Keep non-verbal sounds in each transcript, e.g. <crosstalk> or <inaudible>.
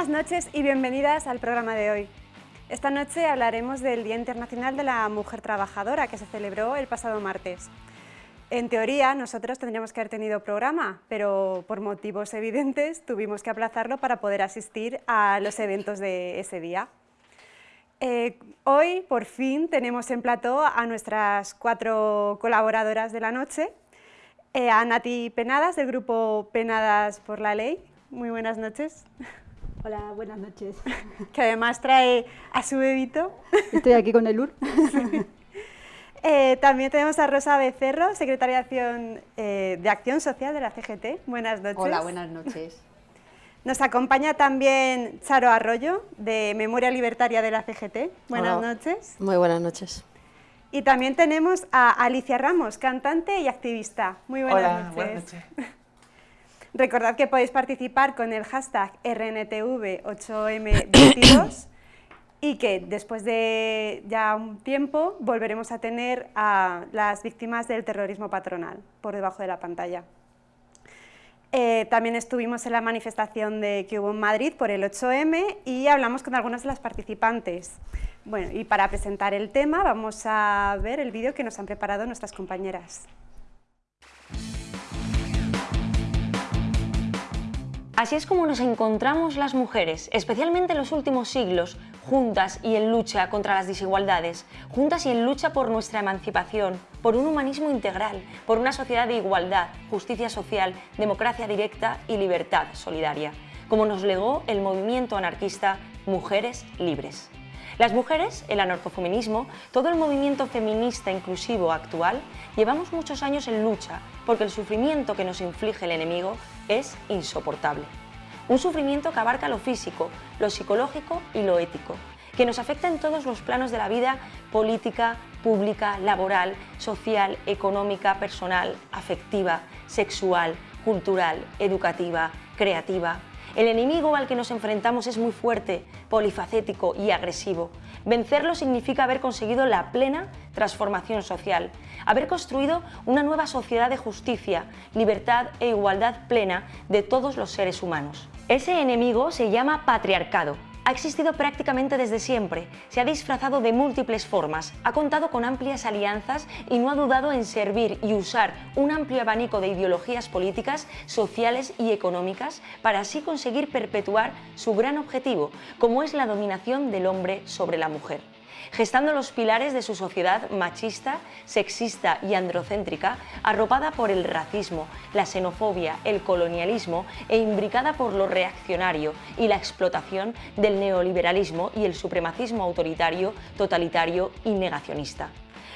Buenas noches y bienvenidas al programa de hoy. Esta noche hablaremos del Día Internacional de la Mujer Trabajadora que se celebró el pasado martes. En teoría, nosotros tendríamos que haber tenido programa, pero por motivos evidentes tuvimos que aplazarlo para poder asistir a los eventos de ese día. Eh, hoy, por fin, tenemos en plató a nuestras cuatro colaboradoras de la noche, eh, a Nati Penadas, del grupo Penadas por la Ley. Muy buenas noches. Hola, buenas noches. <laughs> Que además trae a su bebito. Estoy aquí con el UR. <laughs> Eh, también tenemos a Rosa Becerro, secretaria de Acción, de Acción Social de la CGT. Buenas noches. Hola, buenas noches. Nos acompaña también Charo Arroyo, de Memoria Libertaria de la CGT. Buenas noches. Muy buenas noches. Y también tenemos a Alicia Ramos, cantante y activista. Muy buenas Hola, noches. buenas noches. <laughs> Recordad que podéis participar con el hashtag RNTV8M22 <coughs> y que después de ya un tiempo volveremos a tener a las víctimas del terrorismo patronal por debajo de la pantalla. Eh, también estuvimos en la manifestación de que hubo en Madrid por el 8M y hablamos con algunas de las participantes. Bueno, y para presentar el tema vamos a ver el vídeo que nos han preparado nuestras compañeras. Así es como nos encontramos las mujeres, especialmente en los últimos siglos, juntas y en lucha contra las desigualdades, juntas y en lucha por nuestra emancipación, por un humanismo integral, por una sociedad de igualdad, justicia social, democracia directa y libertad solidaria, como nos legó el movimiento anarquista Mujeres Libres. Las mujeres, el anarcofeminismo, todo el movimiento feminista inclusivo actual, llevamos muchos años en lucha porque el sufrimiento que nos inflige el enemigo es insoportable. Un sufrimiento que abarca lo físico, lo psicológico y lo ético, que nos afecta en todos los planos de la vida política, pública, laboral, social, económica, personal, afectiva, sexual, cultural, educativa, creativa, el enemigo al que nos enfrentamos es muy fuerte, polifacético y agresivo. Vencerlo significa haber conseguido la plena transformación social, haber construido una nueva sociedad de justicia, libertad e igualdad plena de todos los seres humanos. Ese enemigo se llama patriarcado ha existido prácticamente desde siempre, se ha disfrazado de múltiples formas, ha contado con amplias alianzas y no ha dudado en servir y usar un amplio abanico de ideologías políticas, sociales y económicas para así conseguir perpetuar su gran objetivo, como es la dominación del hombre sobre la mujer gestando los pilares de su sociedad machista, sexista y androcéntrica, arropada por el racismo, la xenofobia, el colonialismo e imbricada por lo reaccionario y la explotación del neoliberalismo y el supremacismo autoritario, totalitario y negacionista.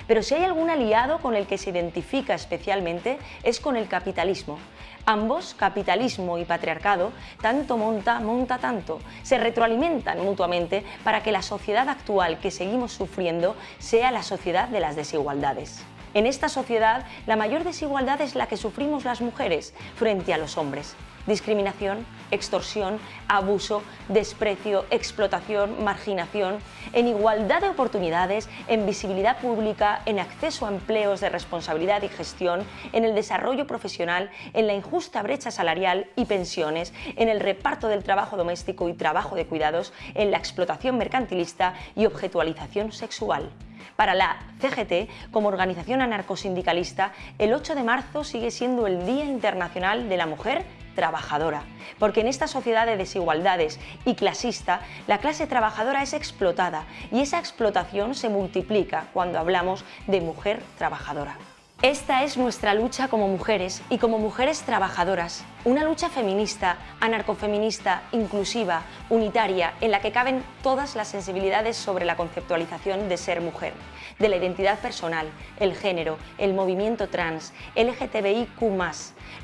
Pero si hay algún aliado con el que se identifica especialmente es con el capitalismo, Ambos, capitalismo y patriarcado, tanto monta, monta tanto, se retroalimentan mutuamente para que la sociedad actual que seguimos sufriendo sea la sociedad de las desigualdades. En esta sociedad, la mayor desigualdad es la que sufrimos las mujeres frente a los hombres discriminación, extorsión, abuso, desprecio, explotación, marginación, en igualdad de oportunidades, en visibilidad pública, en acceso a empleos de responsabilidad y gestión, en el desarrollo profesional, en la injusta brecha salarial y pensiones, en el reparto del trabajo doméstico y trabajo de cuidados, en la explotación mercantilista y objetualización sexual. Para la CGT, como organización anarcosindicalista, el 8 de marzo sigue siendo el Día Internacional de la Mujer trabajadora, porque en esta sociedad de desigualdades y clasista, la clase trabajadora es explotada y esa explotación se multiplica cuando hablamos de mujer trabajadora. Esta es nuestra lucha como mujeres y como mujeres trabajadoras, una lucha feminista, anarcofeminista, inclusiva, unitaria, en la que caben todas las sensibilidades sobre la conceptualización de ser mujer, de la identidad personal, el género, el movimiento trans, LGTBIQ+,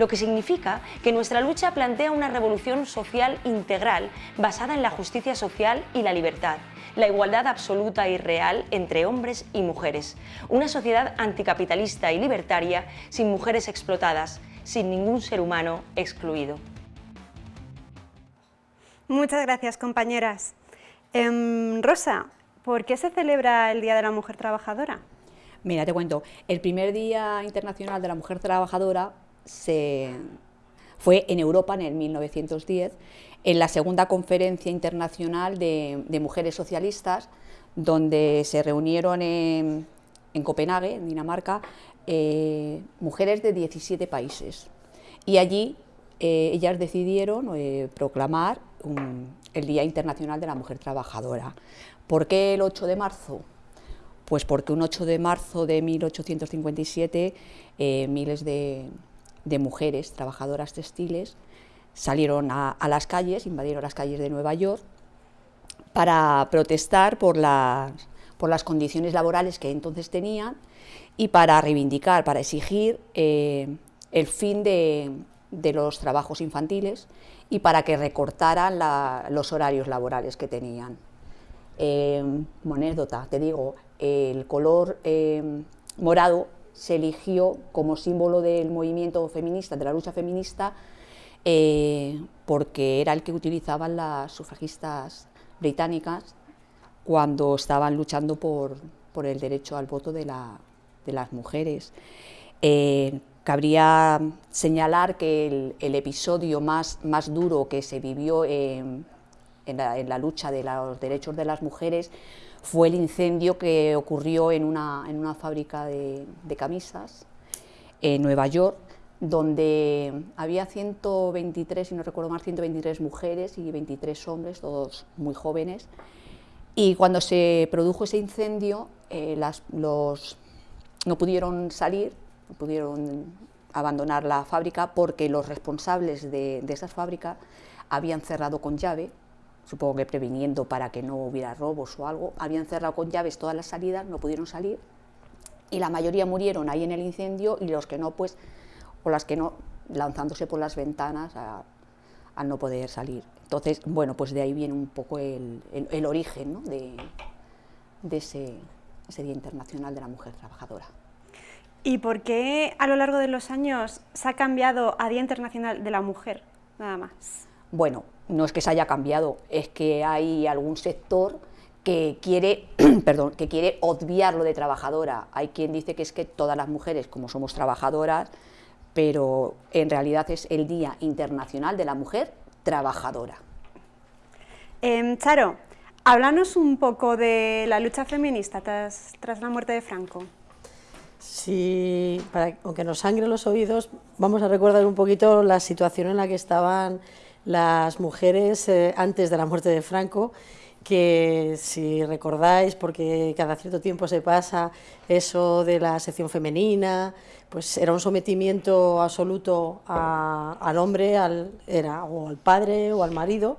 lo que significa que nuestra lucha plantea una revolución social integral basada en la justicia social y la libertad, la igualdad absoluta y real entre hombres y mujeres, una sociedad anticapitalista y libertaria sin mujeres explotadas, sin ningún ser humano excluido. Muchas gracias, compañeras. Em, Rosa, ¿por qué se celebra el Día de la Mujer Trabajadora? Mira, te cuento, el primer Día Internacional de la Mujer Trabajadora se fue en Europa en el 1910, en la segunda conferencia internacional de, mujeres socialistas, donde se reunieron en, Copenhague, en Dinamarca, eh, mujeres de 17 países. Y allí eh, ellas decidieron eh, proclamar el Día Internacional de la Mujer Trabajadora. ¿Por qué el 8 de marzo? Pues porque un 8 de marzo de 1857 miles de, de mujeres trabajadoras textiles salieron a, las calles, invadieron las calles de Nueva York para protestar por las, por las condiciones laborales que entonces tenían y para reivindicar, para exigir eh, el fin de, los trabajos infantiles y para que recortaran los horarios laborales que tenían. Eh, anécdota, te digo, el color eh, morado se eligió como símbolo del movimiento feminista, de la lucha feminista, eh, porque era el que utilizaban las sufragistas británicas cuando estaban luchando por, el derecho al voto de, las mujeres. Eh, cabría señalar que el, episodio más, más, duro que se vivió en, la, lucha de los derechos de las mujeres fue el incendio que ocurrió en una, en una fábrica de, camisas en Nueva York, donde había 123, si no recuerdo más, 123 mujeres y 23 hombres, todos muy jóvenes. Y cuando se produjo ese incendio, eh, las, los, no pudieron salir, no pudieron abandonar la fábrica porque los responsables de, de esas fábricas habían cerrado con llave, supongo que previniendo para que no hubiera robos o algo, habían cerrado con llaves todas las salidas, no pudieron salir y la mayoría murieron ahí en el incendio y los que no, pues o las que no, lanzándose por las ventanas al no poder salir. Entonces, bueno, pues de ahí viene un poco el, origen de, ese, Día Internacional de la Mujer Trabajadora. ¿Y por qué a lo largo de los años se ha cambiado a Día Internacional de la Mujer, nada más? Bueno, no es que se haya cambiado, es que hay algún sector que quiere, <clears throat> perdón, que quiere obviar lo de trabajadora. Hay quien dice que es que todas las mujeres, como somos trabajadoras, pero en realidad es el Día Internacional de la Mujer Trabajadora. Eh, Charo, háblanos un poco de la lucha feminista tras, la muerte de Franco. Sí, para, aunque nos sangre los oídos, vamos a recordar un poquito la situación en la que estaban las mujeres eh, antes de la muerte de Franco que si recordáis, porque cada cierto tiempo se pasa eso de la sección femenina, pues era un sometimiento absoluto al hombre, al, era o al padre o al marido,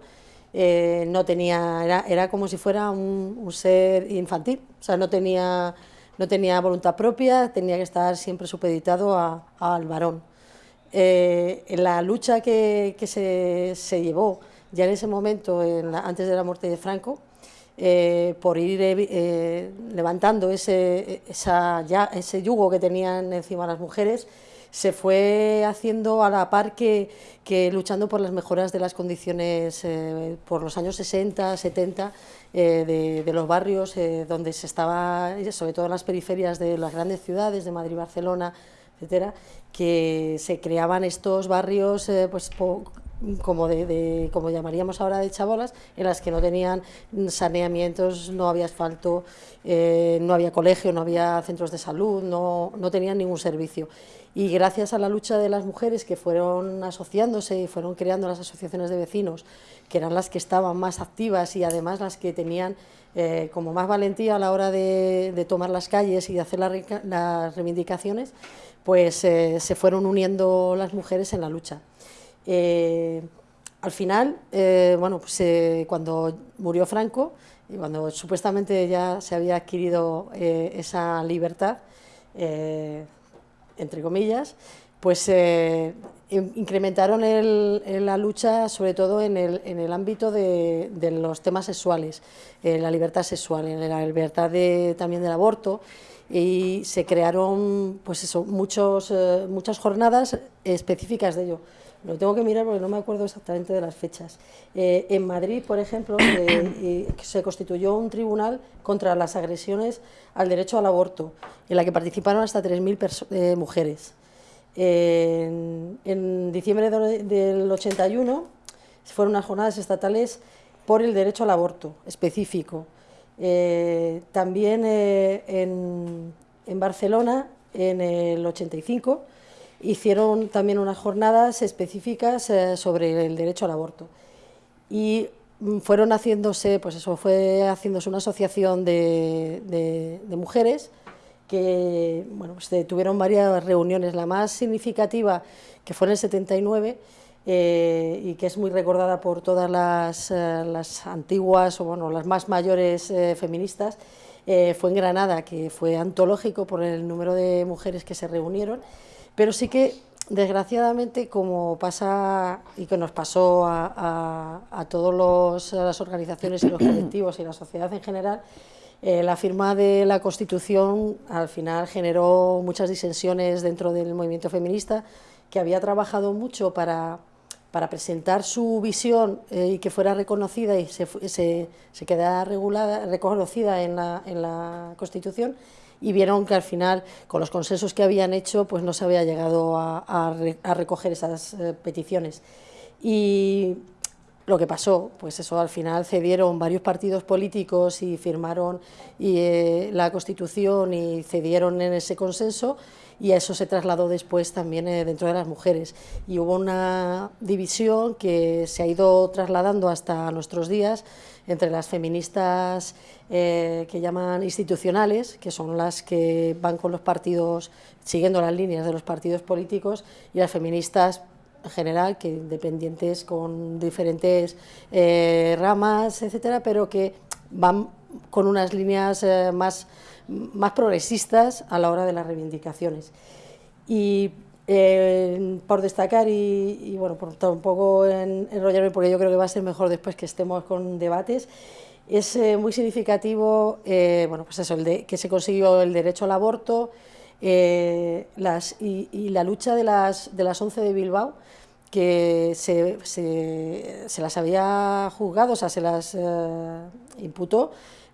eh, no tenía, era, era, como si fuera un, ser infantil, o sea, no tenía, no tenía voluntad propia, tenía que estar siempre supeditado al varón. Eh, en la lucha que, que se, se llevó ya en ese momento, antes de la muerte de Franco, eh, por ir eh, levantando ese, ese yugo que tenían encima las mujeres, se fue haciendo a la par que, luchando por las mejoras de las condiciones eh, por los años 60, 70, de, de, los barrios donde se estaba, sobre todo en las periferias de las grandes ciudades, de Madrid, Barcelona, que se creaban estos barrios pues, como, de, como llamaríamos ahora de chabolas, en las que no tenían saneamientos, no había asfalto, eh, no había colegio, no había centros de salud, no, no tenían ningún servicio. Y gracias a la lucha de las mujeres que fueron asociándose y fueron creando las asociaciones de vecinos, que eran las que estaban más activas y además las que tenían eh, como más valentía a la hora de, tomar las calles y de hacer las reivindicaciones, pues eh, se fueron uniendo las mujeres en la lucha. Eh, al final, eh, bueno, pues, cuando murió Franco y cuando supuestamente ya se había adquirido esa libertad, entre comillas, pues incrementaron la lucha sobre todo en el, ámbito de, los temas sexuales, la libertad sexual, en la libertad también del aborto y se crearon pues eso, muchos, muchas jornadas específicas de ello. Lo tengo que mirar porque no me acuerdo exactamente de las fechas. Eh, en Madrid, por ejemplo, <coughs> se constituyó un tribunal contra las agresiones al derecho al aborto, en la que participaron hasta 3.000 eh, mujeres. En, diciembre del 81 fueron unas jornadas estatales por el derecho al aborto específico. Eh, también eh, en, Barcelona, en el 85, hicieron también unas jornadas específicas eh, sobre el derecho al aborto. Y mm, fueron haciéndose, pues eso, fue haciéndose una asociación de, de mujeres que bueno, pues, tuvieron varias reuniones, la más significativa que fue en el 79 eh, y que es muy recordada por todas las, eh, las antiguas o bueno, las más mayores feministas, fue en Granada, que fue antológico por el número de mujeres que se reunieron, pero sí que desgraciadamente como pasa y que nos pasó a, a, a todas las organizaciones y los colectivos y la sociedad en general, eh, la firma de la Constitución al final generó muchas disensiones dentro del movimiento feminista, que había trabajado mucho para, para presentar su visión eh, y que fuera reconocida y se, se, quedara regulada, reconocida en la, en la, Constitución, y vieron que al final, con los consensos que habían hecho, pues no se había llegado a, a, recoger esas eh, peticiones. Y lo que pasó, pues eso al final cedieron varios partidos políticos y firmaron eh, la Constitución y cedieron en ese consenso y eso se trasladó después también eh, dentro de las mujeres. Y hubo una división que se ha ido trasladando hasta nuestros días entre las feministas eh, que llaman institucionales, que son las que van con los partidos, siguiendo las líneas de los partidos políticos, y las feministas en general, que independientes con diferentes eh, ramas, etcétera, pero que van con unas líneas eh, más, más progresistas a la hora de las reivindicaciones. Y eh, por destacar y, y, bueno, por tampoco en, enrollarme, porque yo creo que va a ser mejor después que estemos con debates, es muy significativo bueno, pues eso, el de, que se consiguió el derecho al aborto, eh, las, y, y, la lucha de las, de las 11 de Bilbao, que se, se, se las había juzgado, o sea, se las eh, imputó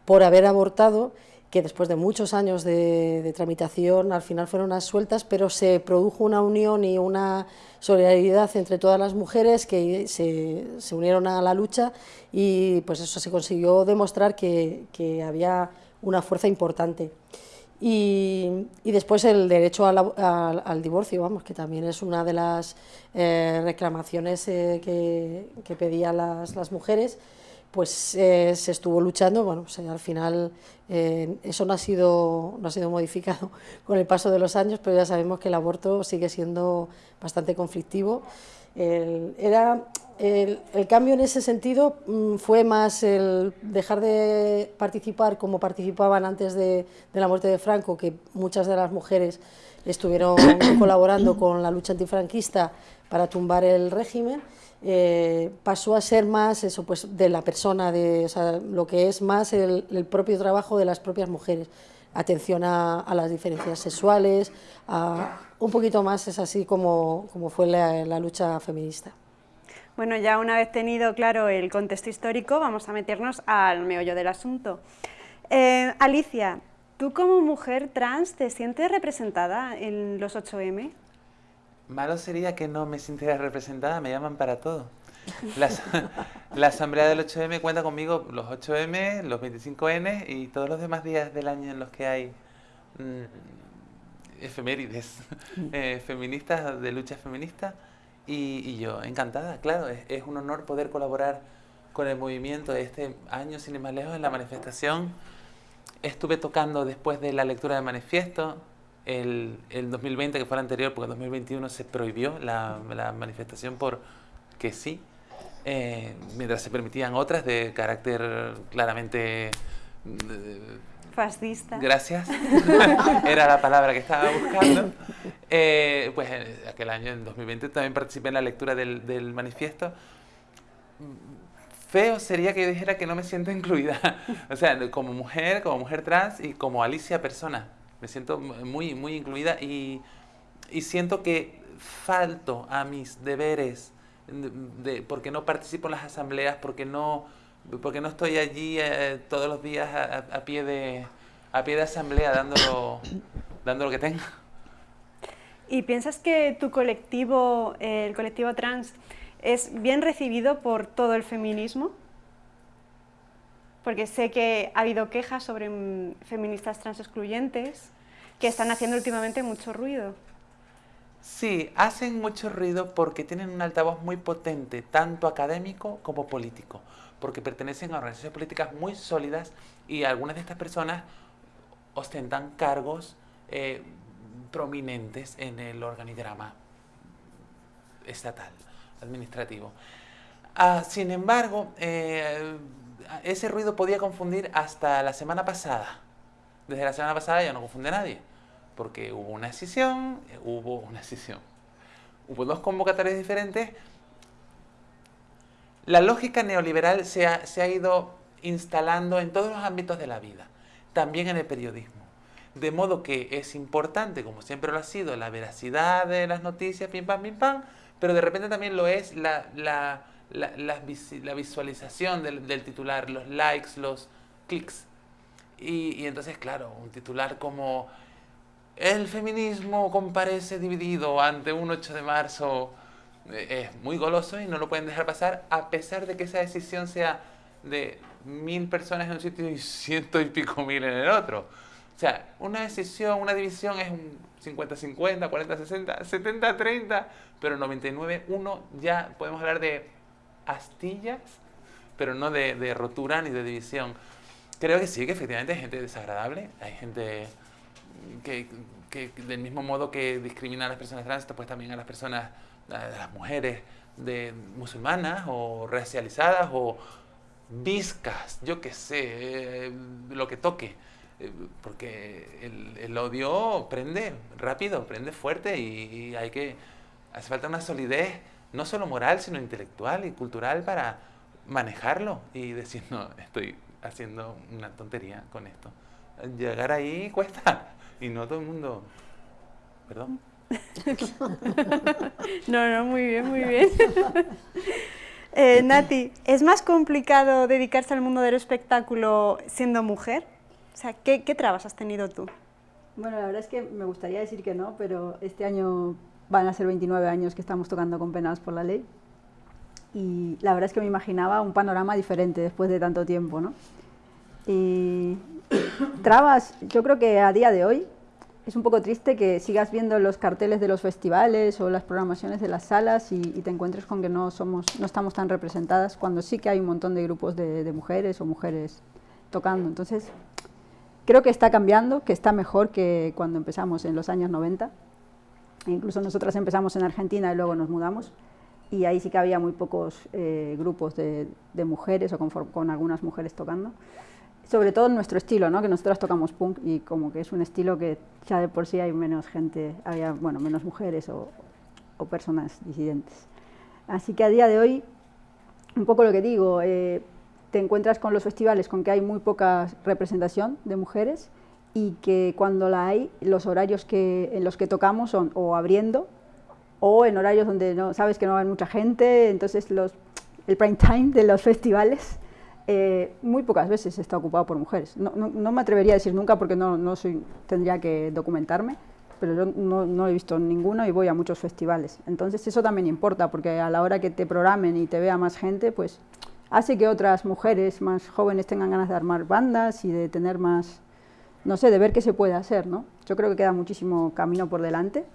por haber abortado, que después de muchos años de, de, tramitación al final fueron unas sueltas, pero se produjo una unión y una solidaridad entre todas las mujeres que se, se unieron a la lucha y pues eso se consiguió demostrar que, que había una fuerza importante. Y, y, después el derecho al, al, al, divorcio, vamos, que también es una de las eh, reclamaciones eh, que, que, pedían las, las mujeres, pues eh, se estuvo luchando, bueno, pues, al final eh, eso no ha, sido, no ha sido modificado <laughs> con el paso de los años, pero ya sabemos que el aborto sigue siendo bastante conflictivo. El, era el, cambio en ese sentido mmm, fue más el dejar de participar como participaban antes de, la muerte de Franco, que muchas de las mujeres estuvieron <coughs> colaborando con la lucha antifranquista para tumbar el régimen, eh, pasó a ser más eso, pues, de la persona, de, lo que es más el, propio trabajo de las propias mujeres. Atención a, las diferencias sexuales, a, un poquito más es así como, como fue la, la lucha feminista. Bueno, ya una vez tenido claro el contexto histórico, vamos a meternos al meollo del asunto. Eh, Alicia, ¿tú como mujer trans te sientes representada en los 8M? Malo sería que no me sintiera representada, me llaman para todo. La, <laughs> la, asamblea del 8M cuenta conmigo los 8M, los 25N y todos los demás días del año en los que hay mmm, efemérides <laughs> eh, feministas, de lucha feminista. Y, y, yo, encantada, claro, es, es, un honor poder colaborar con el movimiento este año, sin ir más lejos, en la manifestación. Estuve tocando después de la lectura del manifiesto, el, el 2020, que fue el anterior, porque en 2021 se prohibió la, la manifestación por que sí, eh, mientras se permitían otras de carácter claramente... Eh, Fascista. Gracias. <laughs> <laughs> Era la palabra que estaba buscando. Eh, pues en aquel año, en 2020, también participé en la lectura del, del, manifiesto. Feo sería que dijera que no me siento incluida. <laughs> O sea, como mujer, como mujer trans y como Alicia persona. Me siento muy, muy incluida y, y siento que falto a mis deberes de, de, porque no participo en las asambleas, porque no porque no estoy allí eh, todos los días a, a, pie de a pie de asamblea dando lo, <coughs> dando lo que tengo. ¿Y piensas que tu colectivo, el colectivo trans, es bien recibido por todo el feminismo? Porque sé que ha habido quejas sobre mm, feministas trans excluyentes que están haciendo últimamente mucho ruido. Sí, hacen mucho ruido porque tienen un altavoz muy potente, tanto académico como político, porque pertenecen a organizaciones políticas muy sólidas y algunas de estas personas ostentan cargos eh, prominentes en el organigrama estatal, administrativo. Ah, sin embargo, eh, ese ruido podía confundir hasta la semana pasada. Desde la semana pasada ya no confunde a nadie, porque hubo una decisión, hubo una decisión. Hubo dos convocatorias diferentes. La lógica neoliberal se ha ido instalando en todos los ámbitos de la vida, también en el periodismo. De modo que es importante, como siempre lo ha sido, la veracidad de las noticias, pim pam, pim pam, pero de repente también lo es la, la, la, visualización del, titular, los likes, los clics. Y, y entonces, claro, un titular como el feminismo comparece dividido ante un 8 de marzo eh, es muy goloso y no lo pueden dejar pasar a pesar de que esa decisión sea de mil personas en un sitio y ciento y pico mil en el otro. O sea, una decisión, una división es un 50-50, 40-60, 70-30, pero 99-1 ya podemos hablar de astillas, pero no de, rotura ni de división. Creo que sí, que efectivamente hay gente desagradable, hay gente que, del mismo modo que discrimina a las personas trans, pues también a las personas, a las mujeres de musulmanas o racializadas o viscas, yo qué sé, eh, lo que toque eh, porque el, odio prende rápido, prende fuerte y, hay que, hace falta una solidez, no solo moral, sino intelectual y cultural para manejarlo y decir, no, estoy haciendo una tontería con esto. Llegar ahí cuesta <laughs> y no todo el mundo... ¿Perdón? <laughs> no, no, muy bien, muy bien. <laughs> eh, Nati, ¿es más complicado dedicarse al mundo del espectáculo siendo mujer? O sea, ¿qué, trabas has tenido tú? Bueno, la verdad es que me gustaría decir que no, pero este año van a ser 29 años que estamos tocando con Penados por la Ley y la verdad es que me imaginaba un panorama diferente después de tanto tiempo, ¿no? Y <coughs> trabas, yo creo que a día de hoy es un poco triste que sigas viendo los carteles de los festivales o las programaciones de las salas y, te encuentres con que no, somos, no estamos tan representadas cuando sí que hay un montón de grupos de, de mujeres o mujeres tocando. Entonces, Creo que está cambiando, que está mejor que cuando empezamos en los años 90. Incluso nosotras empezamos en Argentina y luego nos mudamos. Y ahí sí que había muy pocos eh, grupos de, mujeres o con, algunas mujeres tocando. Sobre todo en nuestro estilo, ¿no? que nosotras tocamos punk y como que es un estilo que ya de por sí hay menos gente, había bueno, menos mujeres o, o personas disidentes. Así que a día de hoy, un poco lo que digo, eh, te encuentras con los festivales con que hay muy poca representación de mujeres y que cuando la hay, los horarios que, en los que tocamos son o abriendo o en horarios donde no sabes que no va mucha gente, entonces los, el prime time de los festivales eh, muy pocas veces está ocupado por mujeres. No, no, me atrevería a decir nunca porque no, no soy, tendría que documentarme, pero yo no, no, he visto ninguno y voy a muchos festivales. Entonces eso también importa porque a la hora que te programen y te vea más gente, pues hace que otras mujeres más jóvenes tengan ganas de armar bandas y de tener más, no sé, de ver qué se puede hacer, ¿no? Yo creo que queda muchísimo camino por delante.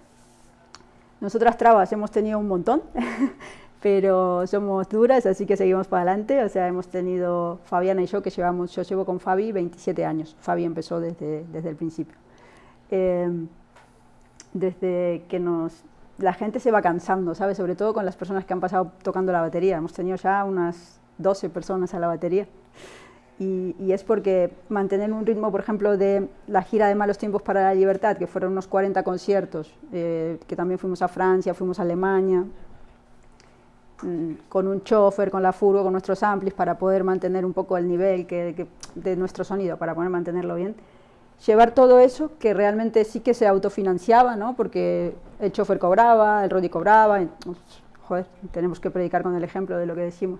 Nosotras trabas hemos tenido un montón, <laughs> pero somos duras, así que seguimos para adelante. O sea, hemos tenido Fabiana y yo, que llevamos, yo llevo con Fabi 27 años. Fabi empezó desde, desde el principio. Eh, desde que nos, la gente se va cansando, ¿sabes? Sobre todo con las personas que han pasado tocando la batería. Hemos tenido ya unas 12 personas a la batería. Y, es porque mantener un ritmo, por ejemplo, de la gira de Malos Tiempos para la Libertad, que fueron unos 40 conciertos, eh, que también fuimos a Francia, fuimos a Alemania, mm, con un chofer, con la furgo, con nuestros amplis, para poder mantener un poco el nivel que, de nuestro sonido, para poder mantenerlo bien. Llevar todo eso, que realmente sí que se autofinanciaba, ¿no? porque el chofer cobraba, el Rodi cobraba, pues, joder, tenemos que predicar con el ejemplo de lo que decimos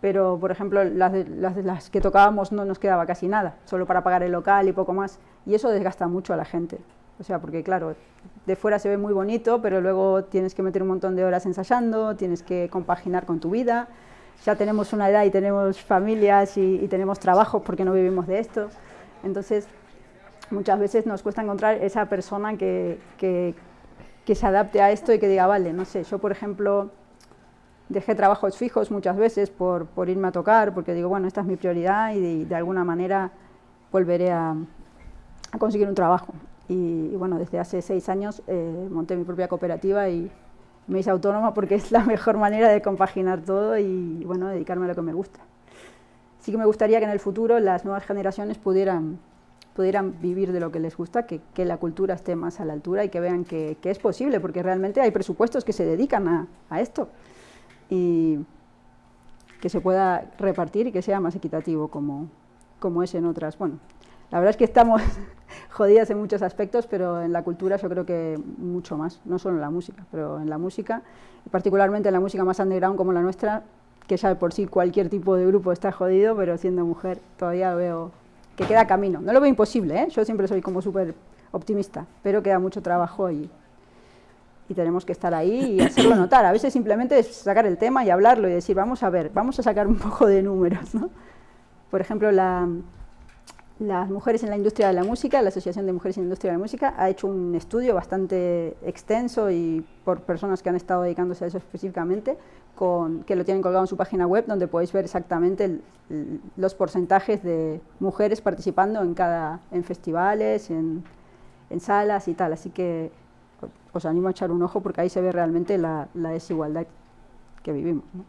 pero por ejemplo las, que tocábamos no nos quedaba casi nada, solo para pagar el local y poco más, y eso desgasta mucho a la gente. O sea, porque claro, de fuera se ve muy bonito, pero luego tienes que meter un montón de horas ensayando, tienes que compaginar con tu vida. Ya tenemos una edad y tenemos familias y, tenemos trabajo porque no vivimos de esto. Entonces, muchas veces nos cuesta encontrar esa persona que, que, que se adapte a esto y que diga, vale, no sé, yo por ejemplo dejé trabajos fijos muchas veces por, por, irme a tocar, porque digo, bueno, esta es mi prioridad y de, alguna manera volveré a, a, conseguir un trabajo. Y, bueno, desde hace seis años eh, monté mi propia cooperativa y me hice autónoma porque es la mejor manera de compaginar todo y bueno, dedicarme a lo que me gusta. Sí que me gustaría que en el futuro las nuevas generaciones pudieran, pudieran vivir de lo que les gusta, que, que la cultura esté más a la altura y que vean que, que, es posible, porque realmente hay presupuestos que se dedican a, a esto y que se pueda repartir y que sea más equitativo como, como es en otras. Bueno, la verdad es que estamos <laughs> jodidas en muchos aspectos, pero en la cultura yo creo que mucho más, no solo en la música, pero en la música, particularmente en la música más underground como la nuestra, que ya por sí cualquier tipo de grupo está jodido, pero siendo mujer todavía veo que queda camino. No lo veo imposible, ¿eh? yo siempre soy como súper optimista, pero queda mucho trabajo y, y tenemos que estar ahí y hacerlo notar. A veces simplemente es sacar el tema y hablarlo y decir, vamos a ver, vamos a sacar un poco de números. ¿no? Por ejemplo, la, las mujeres en la industria de la música, la Asociación de Mujeres en la Industria de la Música, ha hecho un estudio bastante extenso y por personas que han estado dedicándose a eso específicamente, con, que lo tienen colgado en su página web, donde podéis ver exactamente los porcentajes de mujeres participando en, cada, en festivales, en, en salas y tal. Así que os animo a echar un ojo porque ahí se ve realmente la, la desigualdad que vivimos. ¿no?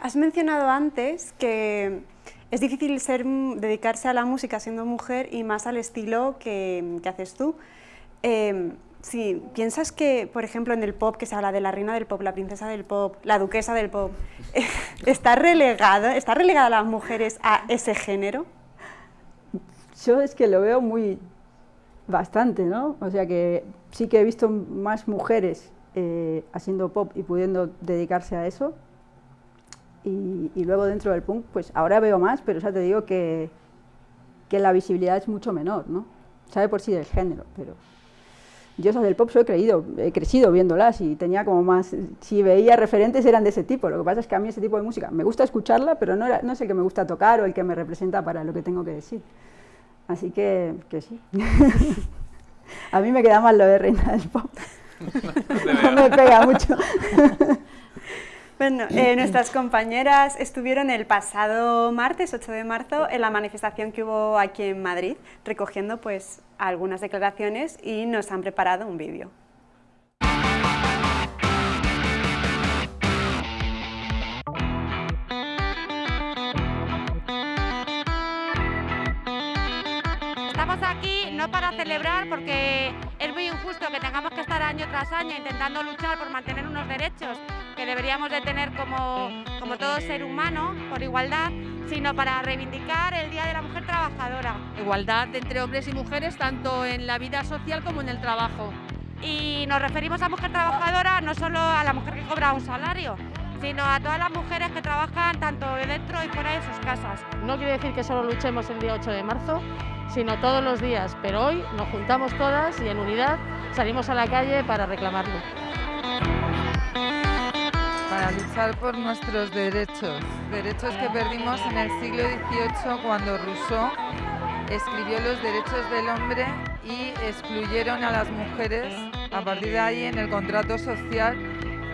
Has mencionado antes que es difícil ser, dedicarse a la música siendo mujer y más al estilo que, que haces tú. Eh, sí, ¿piensas que, por ejemplo, en el pop, que se habla de la reina del pop, la princesa del pop, la duquesa del pop, <laughs> ¿está relegada, está relegada las mujeres a ese género? Yo es que lo veo muy, bastante, ¿no? O sea que sí que he visto más mujeres eh, haciendo pop y pudiendo dedicarse a eso. Y, luego dentro del punk, pues ahora veo más, pero ya te digo que, que la visibilidad es mucho menor, ¿no? Sabe por sí del género, pero yo esas del pop yo he, creído, he crecido viéndolas y tenía como más, si veía referentes eran de ese tipo, lo que pasa es que a mí ese tipo de música me gusta escucharla, pero no, era, no es el que me gusta tocar o el que me representa para lo que tengo que decir. Así que, que sí. <laughs> A mí me queda mal lo de reina del pop. <laughs> No, me pega mucho. <laughs> Bueno, eh, nuestras compañeras estuvieron el pasado martes, 8 de marzo, en la manifestación que hubo aquí en Madrid, recogiendo pues algunas declaraciones y nos han preparado un vídeo. Celebrar porque es muy injusto que tengamos que estar año tras año intentando luchar por mantener unos derechos que deberíamos de tener como, como todo ser humano por igualdad, sino para reivindicar el Día de la Mujer Trabajadora. Igualdad entre hombres y mujeres tanto en la vida social como en el trabajo. Y nos referimos a mujer trabajadora no solo a la mujer que cobra un salario, sino a todas las mujeres que trabajan tanto dentro y fuera de sus casas. No quiere decir que solo luchemos el día 8 de marzo, sino todos los días, pero hoy nos juntamos todas y en unidad salimos a la calle para reclamarlo. Para luchar por nuestros derechos, derechos que perdimos en el siglo XVIII cuando Rousseau escribió los derechos del hombre y excluyeron a las mujeres. A partir de ahí, en el contrato social,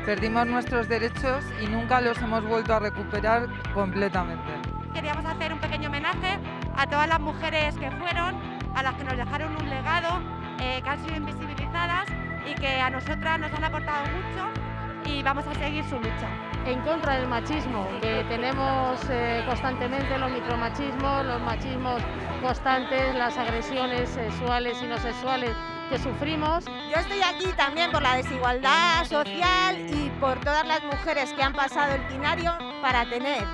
perdimos nuestros derechos y nunca los hemos vuelto a recuperar completamente. Queríamos hacer un pequeño homenaje a todas las mujeres que fueron, a las que nos dejaron un legado, eh, que han sido invisibilizadas y que a nosotras nos han aportado mucho y vamos a seguir su lucha. En contra del machismo que tenemos eh, constantemente, los micromachismos, los machismos constantes, las agresiones sexuales y no sexuales que sufrimos. Yo estoy aquí también por la desigualdad social y por todas las mujeres que han pasado el binario para tener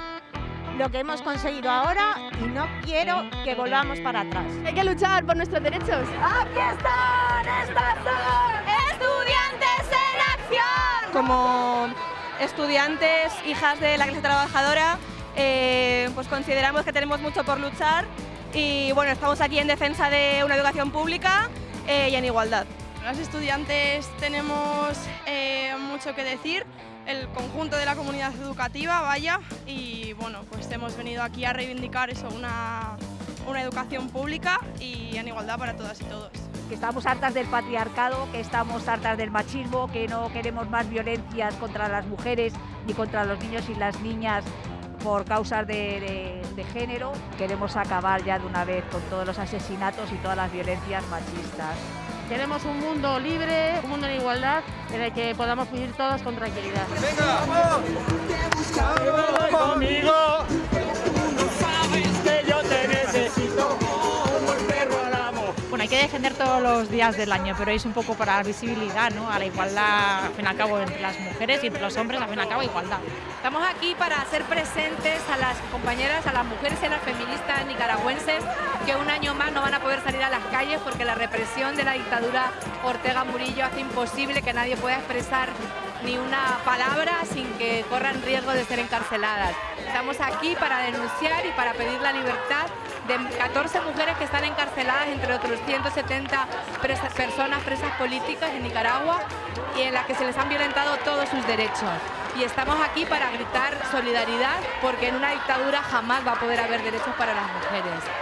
lo que hemos conseguido ahora y no quiero que volvamos para atrás. Hay que luchar por nuestros derechos. ¡Aquí están! ¡Estas son estudiantes en acción! Como estudiantes, hijas de la clase trabajadora, eh, pues consideramos que tenemos mucho por luchar y bueno, estamos aquí en defensa de una educación pública y en igualdad. Las estudiantes tenemos mucho que decir, el conjunto de la comunidad educativa, vaya, y bueno, pues hemos venido aquí a reivindicar eso, una, una educación pública y en igualdad para todas y todos. Que estamos hartas del patriarcado, que estamos hartas del machismo, que no queremos más violencias contra las mujeres ni contra los niños y las niñas por causas de, de, género. Queremos acabar ya de una vez con todos los asesinatos y todas las violencias machistas. Queremos un mundo libre, un mundo en igualdad, en el que podamos vivir todos con tranquilidad. ¡Venga, vamos! conmigo! Que defender todos los días del año, pero es un poco para la visibilidad, ¿no? A la igualdad, al fin y al cabo, entre las mujeres y entre los hombres, al fin y al cabo, igualdad. Estamos aquí para hacer presentes a las compañeras, a las mujeres y a las feministas nicaragüenses que un año más no van a poder salir a las calles porque la represión de la dictadura Ortega Murillo hace imposible que nadie pueda expresar ni una palabra sin que corran riesgo de ser encarceladas. Estamos aquí para denunciar y para pedir la libertad de 14 mujeres que están encarceladas, entre otros 170 personas presas políticas en Nicaragua y en las que se les han violentado todos sus derechos y estamos aquí para gritar solidaridad porque en una dictadura jamás va a poder haber derechos para las mujeres.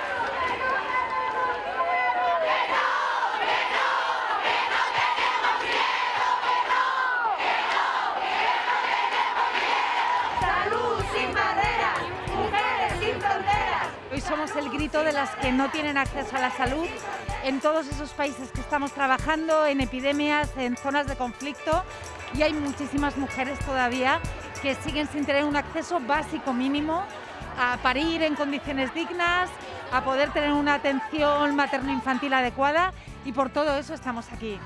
De las que no tienen acceso a la salud en todos esos países que estamos trabajando, en epidemias, en zonas de conflicto y hay muchísimas mujeres todavía que siguen sin tener un acceso básico mínimo a parir en condiciones dignas, a poder tener una atención materno-infantil adecuada y por todo eso estamos aquí.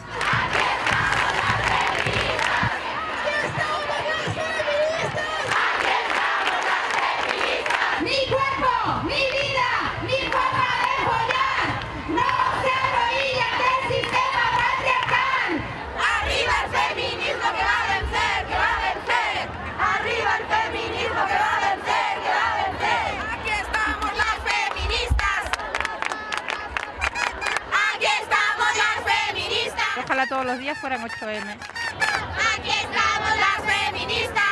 Todos los días fueran 8M. ¡Aquí estamos las feministas!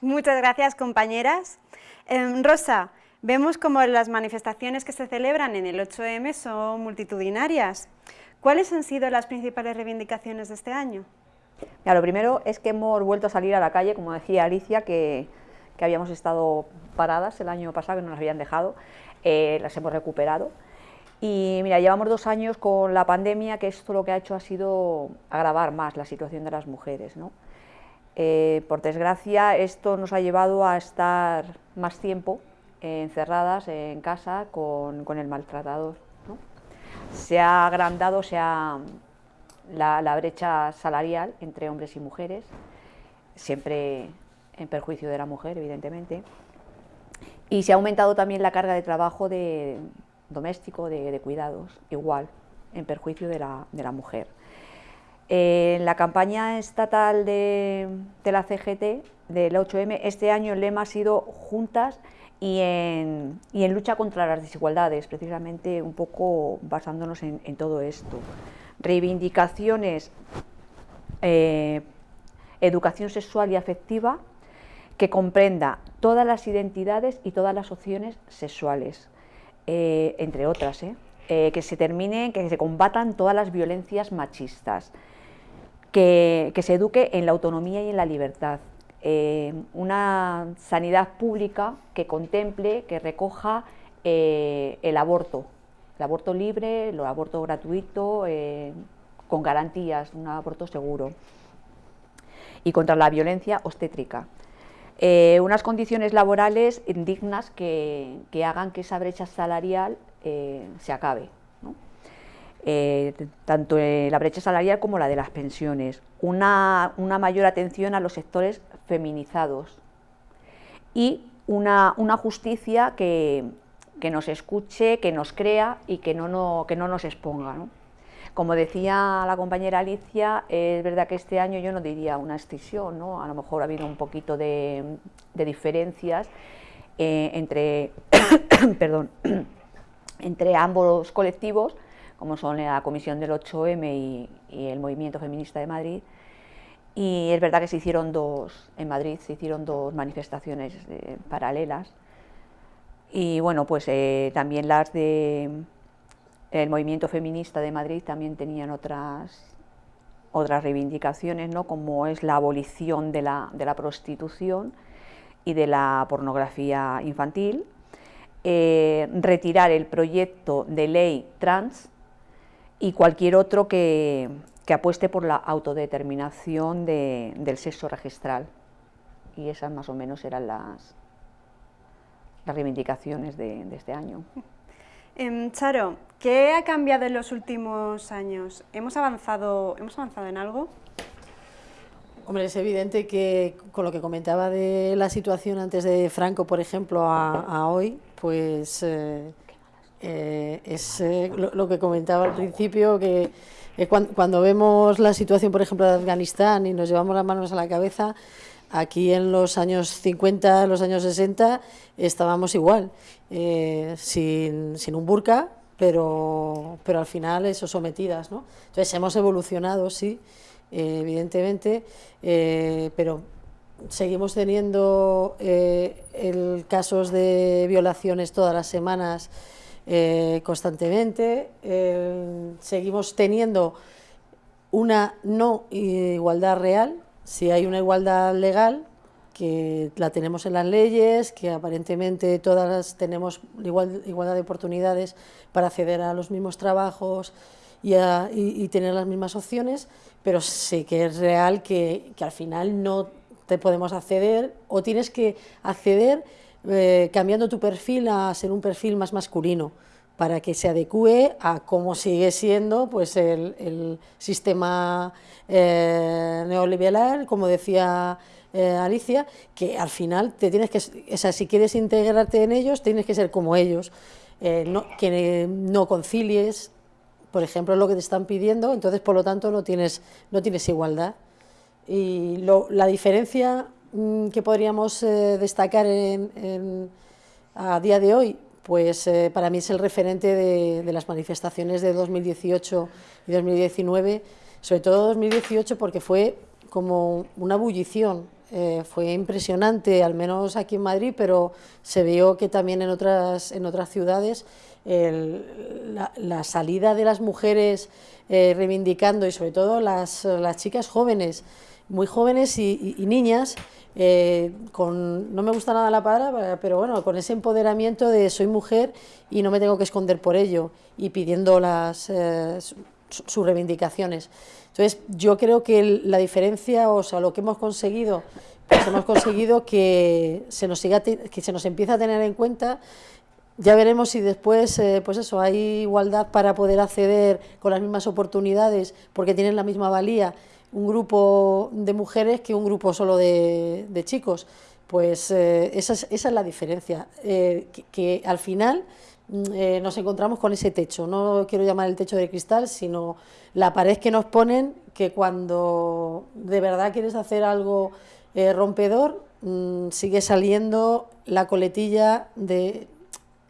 Muchas gracias, compañeras. Eh, Rosa, vemos como las manifestaciones que se celebran en el 8M son multitudinarias. ¿Cuáles han sido las principales reivindicaciones de este año? Mira, lo primero es que hemos vuelto a salir a la calle, como decía Alicia, que, que habíamos estado paradas el año pasado, que no nos habían dejado, eh, las hemos recuperado. Y mira, llevamos dos años con la pandemia, que esto lo que ha hecho ha sido agravar más la situación de las mujeres. ¿no? Eh, por desgracia, esto nos ha llevado a estar más tiempo eh, encerradas en casa con, con el maltratador. ¿no? Se ha agrandado se ha, la, la brecha salarial entre hombres y mujeres, siempre en perjuicio de la mujer, evidentemente, y se ha aumentado también la carga de trabajo de, doméstico, de, cuidados, igual, en perjuicio de la, de la mujer. Eh, en la campaña estatal de, la CGT, del 8M, este año el lema ha sido Juntas y en, y en lucha contra las desigualdades, precisamente un poco basándonos en, en todo esto. Reivindicaciones, eh, educación sexual y afectiva, que comprenda todas las identidades y todas las opciones sexuales, eh, entre otras, ¿eh? Eh, que se termine, que se combatan todas las violencias machistas, que, se eduque en la autonomía y en la libertad, una sanidad pública que contemple, que recoja el aborto, el aborto libre, el aborto gratuito, con garantías, un aborto seguro, y contra la violencia obstétrica. Eh, unas condiciones laborales dignas que, hagan que esa brecha salarial eh, se acabe, eh, tanto la brecha salarial como la de las pensiones, una, una mayor atención a los sectores feminizados y una, una justicia que, que, nos escuche, que nos crea y que no, no, que no nos exponga. Como decía la compañera Alicia, es verdad que este año yo no diría una extinción, ¿no? a lo mejor ha habido un poquito de, diferencias, eh, entre, <coughs> perdón, <coughs> entre ambos colectivos, como son la Comisión del 8M y, el Movimiento Feminista de Madrid. Y es verdad que se hicieron dos, en Madrid se hicieron dos manifestaciones eh, paralelas. Y bueno, pues eh, también las de el movimiento feminista de Madrid también tenían otras, otras reivindicaciones, ¿no? como es la abolición de la, de la prostitución y de la pornografía infantil, eh, retirar el proyecto de ley trans y cualquier otro que, apueste por la autodeterminación del sexo registral. Y esas más o menos eran las, las reivindicaciones de, este año. Em, Charo, ¿qué ha cambiado en los últimos años? ¿Hemos avanzado, ¿hemos avanzado en algo? Hombre, es evidente que con lo que comentaba de la situación antes de Franco, por ejemplo, a, hoy, pues eh, eh, es eh, lo, que comentaba al principio, que cuando, vemos la situación, por ejemplo, de Afganistán y nos llevamos las manos a la cabeza, aquí en los años 50, los años 60, estábamos igual, sin, sin un burka, pero, pero al final eso sometidas, ¿no? Entonces hemos evolucionado, sí, eh, evidentemente, eh, pero seguimos teniendo eh, el, casos de violaciones todas las semanas constantemente, seguimos teniendo una no igualdad real, si hay una igualdad legal, que la tenemos en las leyes, que aparentemente todas tenemos igual, igualdad de oportunidades para acceder a los mismos trabajos y tener las mismas opciones, pero sí que es real que, que al final no te podemos acceder o tienes que acceder eh, cambiando tu perfil a ser un perfil más masculino para que se adecue a cómo sigue siendo pues el, el sistema eh, neoliberal, como decía eh, Alicia, que al final te tienes que, si quieres integrarte en ellos, tienes que ser como ellos, no, que no concilies, por ejemplo, lo que te están pidiendo, entonces por lo tanto no tienes, no tienes igualdad. Y la diferencia mm, que podríamos eh, destacar en, a día de hoy, pues eh, para mí es el referente de, las manifestaciones de 2018 y 2019, sobre todo 2018 porque fue como una bullición, eh, fue impresionante, al menos aquí en Madrid, pero se vio que también en otras, en otras ciudades la, salida de las mujeres eh, reivindicando y sobre todo las, las, chicas jóvenes, muy jóvenes y, niñas, eh, con, no me gusta nada la palabra, pero bueno, con ese empoderamiento de soy mujer y no me tengo que esconder por ello y pidiendo las, eh, sus reivindicaciones. Entonces, yo creo que la diferencia, o sea, lo que hemos conseguido, pues hemos conseguido que se nos, siga que se nos empiece a tener en cuenta ya veremos si después, eh, pues eso, hay igualdad para poder acceder con las mismas oportunidades, porque tienen la misma valía un grupo de mujeres que un grupo solo de, chicos. Pues eh, esa, es, la diferencia, eh, que, al final mm, nos encontramos con ese techo, no quiero llamar el techo de cristal, sino la pared que nos ponen, que cuando de verdad quieres hacer algo rompedor, mm, sigue saliendo la coletilla de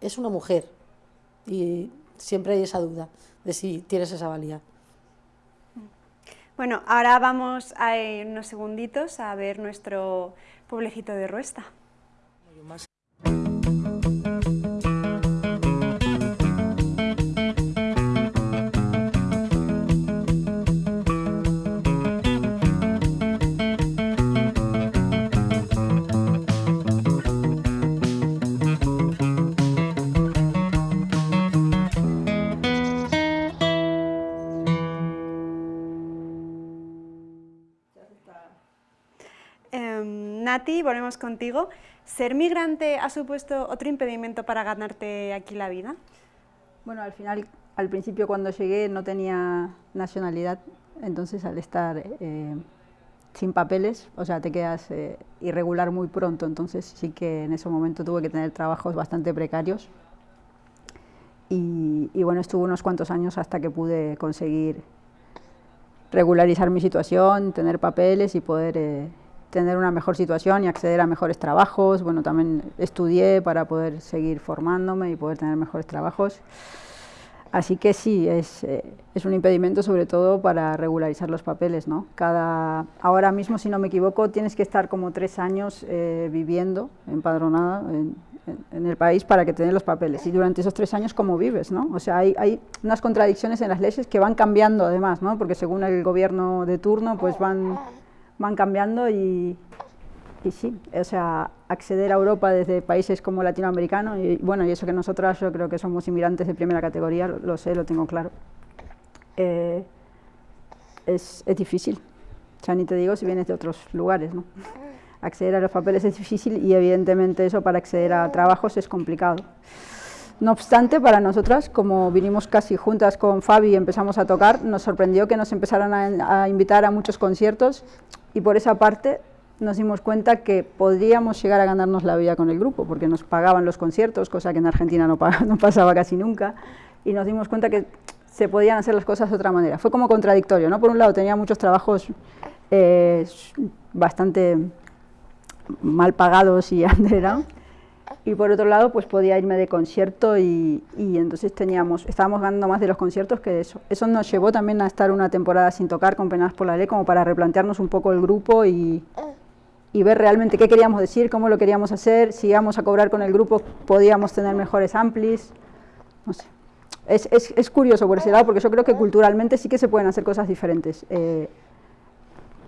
es una mujer y siempre hay esa duda de si tienes esa valía. Bueno, ahora vamos a unos segunditos a ver nuestro pueblecito de Ruesta. Nati, volvemos contigo. ¿Ser migrante ha supuesto otro impedimento para ganarte aquí la vida? Bueno, al final, al principio cuando llegué no tenía nacionalidad, entonces al estar eh, sin papeles, o sea, te quedas eh, irregular muy pronto, entonces sí que en ese momento tuve que tener trabajos bastante precarios. Y, bueno, estuve unos cuantos años hasta que pude conseguir regularizar mi situación, tener papeles y poder eh, tener una mejor situación y acceder a mejores trabajos. Bueno, también estudié para poder seguir formándome y poder tener mejores trabajos. Así que sí, es, eh, es, un impedimento sobre todo para regularizar los papeles. ¿no? Cada, ahora mismo, si no me equivoco, tienes que estar como tres años eh, viviendo empadronada en, el país para que te den los papeles. Y durante esos tres años, ¿cómo vives? ¿no? O sea, hay, hay, unas contradicciones en las leyes que van cambiando además, ¿no? porque según el gobierno de turno, pues van, van cambiando y, sí, o sea, acceder a Europa desde países como latinoamericanos, y bueno, y eso que nosotras yo creo que somos inmigrantes de primera categoría, lo, sé, lo tengo claro, eh, es, es, difícil. O ni te digo si vienes de otros lugares, ¿no? Acceder a los papeles es difícil y evidentemente eso para acceder a trabajos es complicado. No obstante, para nosotras, como vinimos casi juntas con Fabi y empezamos a tocar, nos sorprendió que nos empezaran a, a invitar a muchos conciertos y por esa parte nos dimos cuenta que podríamos llegar a ganarnos la vida con el grupo, porque nos pagaban los conciertos, cosa que en Argentina no, <laughs> no, pasaba casi nunca, y nos dimos cuenta que se podían hacer las cosas de otra manera. Fue como contradictorio, ¿no? Por un lado tenía muchos trabajos eh, bastante mal pagados y <laughs> underground, y por otro lado pues podía irme de concierto y, y, entonces teníamos, estábamos ganando más de los conciertos que de eso. Eso nos llevó también a estar una temporada sin tocar con Penas por la Ley como para replantearnos un poco el grupo y, y ver realmente qué queríamos decir, cómo lo queríamos hacer, si íbamos a cobrar con el grupo podíamos tener mejores amplis, no sé. Es, es, es curioso por ese lado porque yo creo que culturalmente sí que se pueden hacer cosas diferentes. Eh,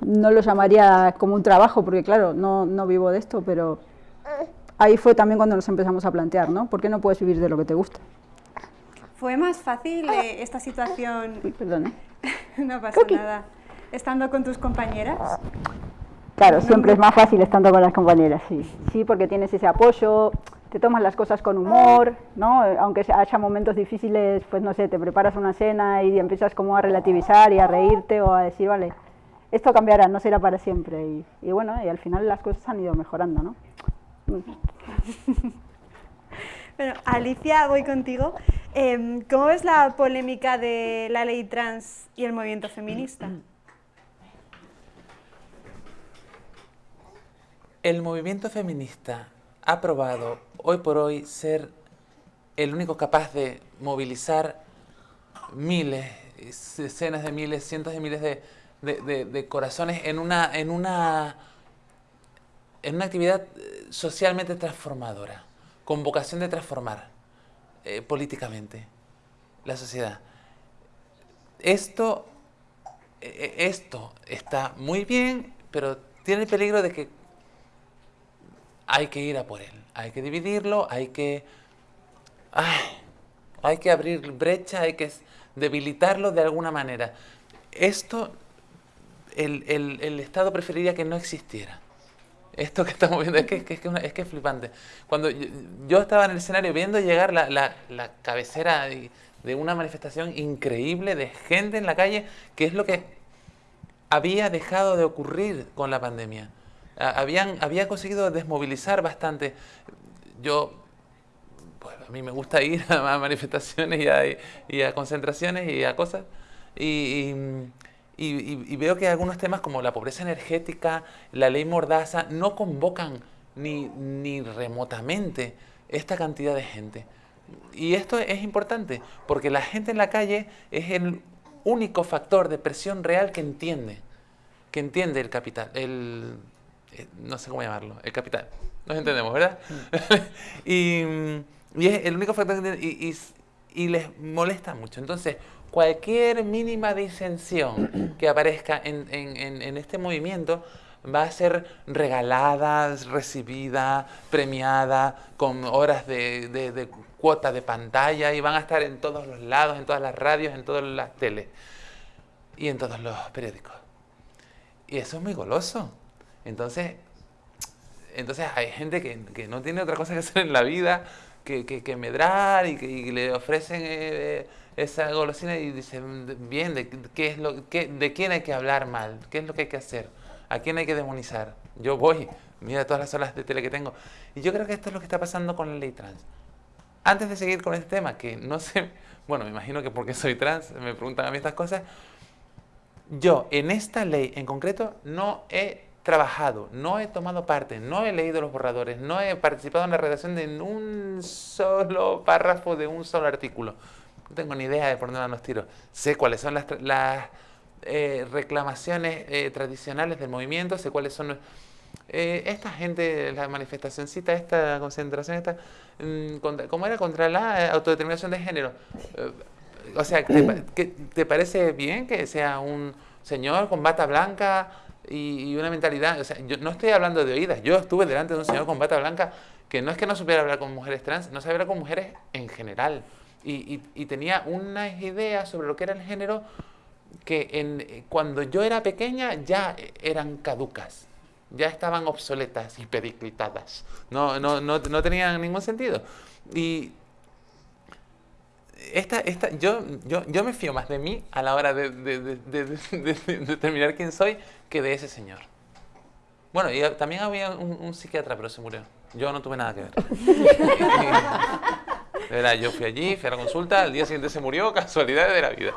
no lo llamaría como un trabajo porque claro, no, no vivo de esto, pero ahí fue también cuando nos empezamos a plantear, ¿no? ¿Por qué no puedes vivir de lo que te gusta? ¿Fue más fácil eh, esta situación? Uy, perdón. <laughs> no pasa nada. ¿Estando con tus compañeras? Claro, siempre es más fácil estando con las compañeras, sí. Sí, porque tienes ese apoyo, te tomas las cosas con humor, ¿no? Aunque haya momentos difíciles, pues no sé, te preparas una cena y empiezas como a relativizar y a reírte o a decir, vale, esto cambiará, no será para siempre. Y, y bueno, y al final las cosas han ido mejorando, ¿no? <laughs> bueno, Alicia, voy contigo. Eh, ¿Cómo es la polémica de la ley trans y el movimiento feminista? El movimiento feminista ha probado hoy por hoy ser el único capaz de movilizar miles, decenas de miles, cientos de miles de, de corazones en una, en, una, en una actividad eh, socialmente transformadora, con vocación de transformar eh, políticamente la sociedad. Esto, eh, esto está muy bien, pero tiene el peligro de que hay que ir a por él. Hay que dividirlo, hay que, ay, hay que abrir brecha, hay que debilitarlo de alguna manera. Esto el, el, Estado preferiría que no existiera. Esto que estamos viendo es que es, que, es, que es, flipante. Cuando yo, yo, estaba en el escenario viendo llegar la, la, la cabecera de, una manifestación increíble de gente en la calle, que es lo que había dejado de ocurrir con la pandemia habían, había conseguido desmovilizar bastante. Yo, pues a mí me gusta ir <laughs> a manifestaciones y a, concentraciones y a cosas. Y, y, y, veo que algunos temas como la pobreza energética, la ley mordaza, no convocan ni, ni remotamente esta cantidad de gente. Y esto es importante, porque la gente en la calle es el único factor de presión real que entiende, que entiende el capital, el, eh, no sé cómo llamarlo, el capital. Nos entendemos, ¿verdad? <laughs> y, y, es el único factor que y, y, y, les molesta mucho. Entonces, cualquier mínima disensión <clears throat> que aparezca en, en, en este movimiento va a ser regalada, recibida, premiada, con horas de, de, cuota de pantalla y van a estar en todos los lados, en todas las radios, en todas las teles y en todos los periódicos. Y eso es muy goloso. Entonces, entonces hay gente que, que, no tiene otra cosa que hacer en la vida que, que, que medrar y que le ofrecen eh, esa golosina y dicen, bien, de, qué es lo, qué, ¿de quién hay que hablar mal? ¿Qué es lo que hay que hacer? ¿A quién hay que demonizar? Yo voy, mira todas las horas de tele que tengo. Y yo creo que esto es lo que está pasando con la ley trans. Antes de seguir con este tema, que no sé, <laughs> bueno, me imagino que porque soy trans me preguntan a mí estas cosas, yo en esta ley en concreto no he trabajado, no he tomado parte, no he leído los borradores, no he participado en la redacción de un solo párrafo de un solo artículo. No tengo ni idea de por dónde van los tiros. Sé cuáles son las, las eh, reclamaciones eh, tradicionales del movimiento, sé cuáles son... Eh, esta gente, la manifestacióncita, esta concentración, esta, mm, contra, ¿cómo era? Contra la autodeterminación de género. o sea, ¿te, ¿te parece bien que sea un señor con bata blanca y, una mentalidad, o sea, yo no estoy hablando de oídas, yo estuve delante de un señor con bata blanca que no es que no supiera hablar con mujeres trans, no sabía hablar con mujeres en general y, y, tenía unas ideas sobre lo que era el género que en, cuando yo era pequeña ya eran caducas, ya estaban obsoletas y periclitadas, no, no, no, no tenían ningún sentido. Y esta, esta, yo, yo, yo me fío más de mí a la hora de, de, de, de determinar quién soy que de ese señor. Bueno, y también había un, un, psiquiatra, pero se murió. Yo no tuve nada que ver. <laughs> Era, yo fui allí, fui a la consulta, al día siguiente se murió, <laughs> casualidades de la vida.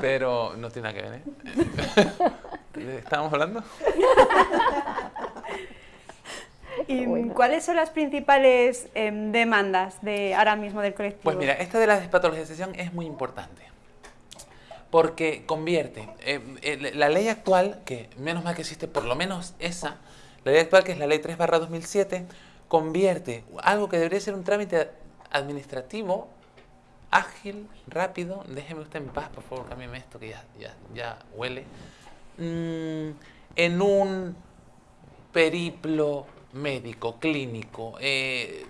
Pero no tiene nada que ver, ¿eh? <laughs> ¿Estábamos hablando? <laughs> ¿Y cuáles son las principales eh, demandas de ahora mismo del colectivo? Pues mira, esta de la despatologización es muy importante. Porque convierte eh, la ley actual, que menos mal que existe por lo menos esa, la ley actual que es la ley 3 barra 2007, convierte algo que debería ser un trámite administrativo ágil, rápido, déjeme usted en paz, por favor, cámbiame esto que ya, ya, ya huele, mm, en un periplo médico, clínico, eh,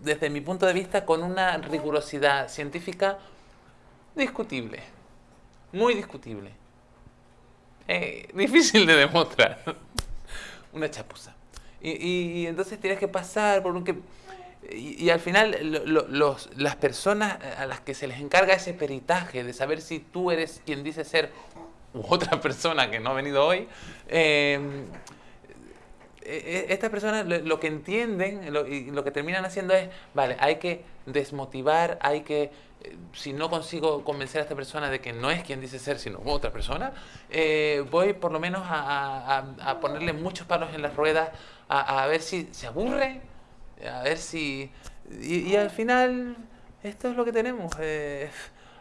desde mi punto de vista, con una rigurosidad científica discutible, muy discutible, eh, <laughs> difícil de demostrar, una chapuza. Y, entonces tienes que pasar por un que... Y, al final los, las personas a las que se les encarga ese peritaje de saber si tú eres quien dice ser u otra persona que no ha venido hoy, em, e, e, estas personas lo, que entienden lo, y lo que terminan haciendo es, vale, hay que desmotivar, hay que, eh, si no consigo convencer a esta persona de que no es quien dice ser, sino otra persona, eh, voy por lo menos a, ponerle muchos palos en las ruedas, a, ver si se aburre, a ver si... Y, al final, esto es lo que tenemos. Eh,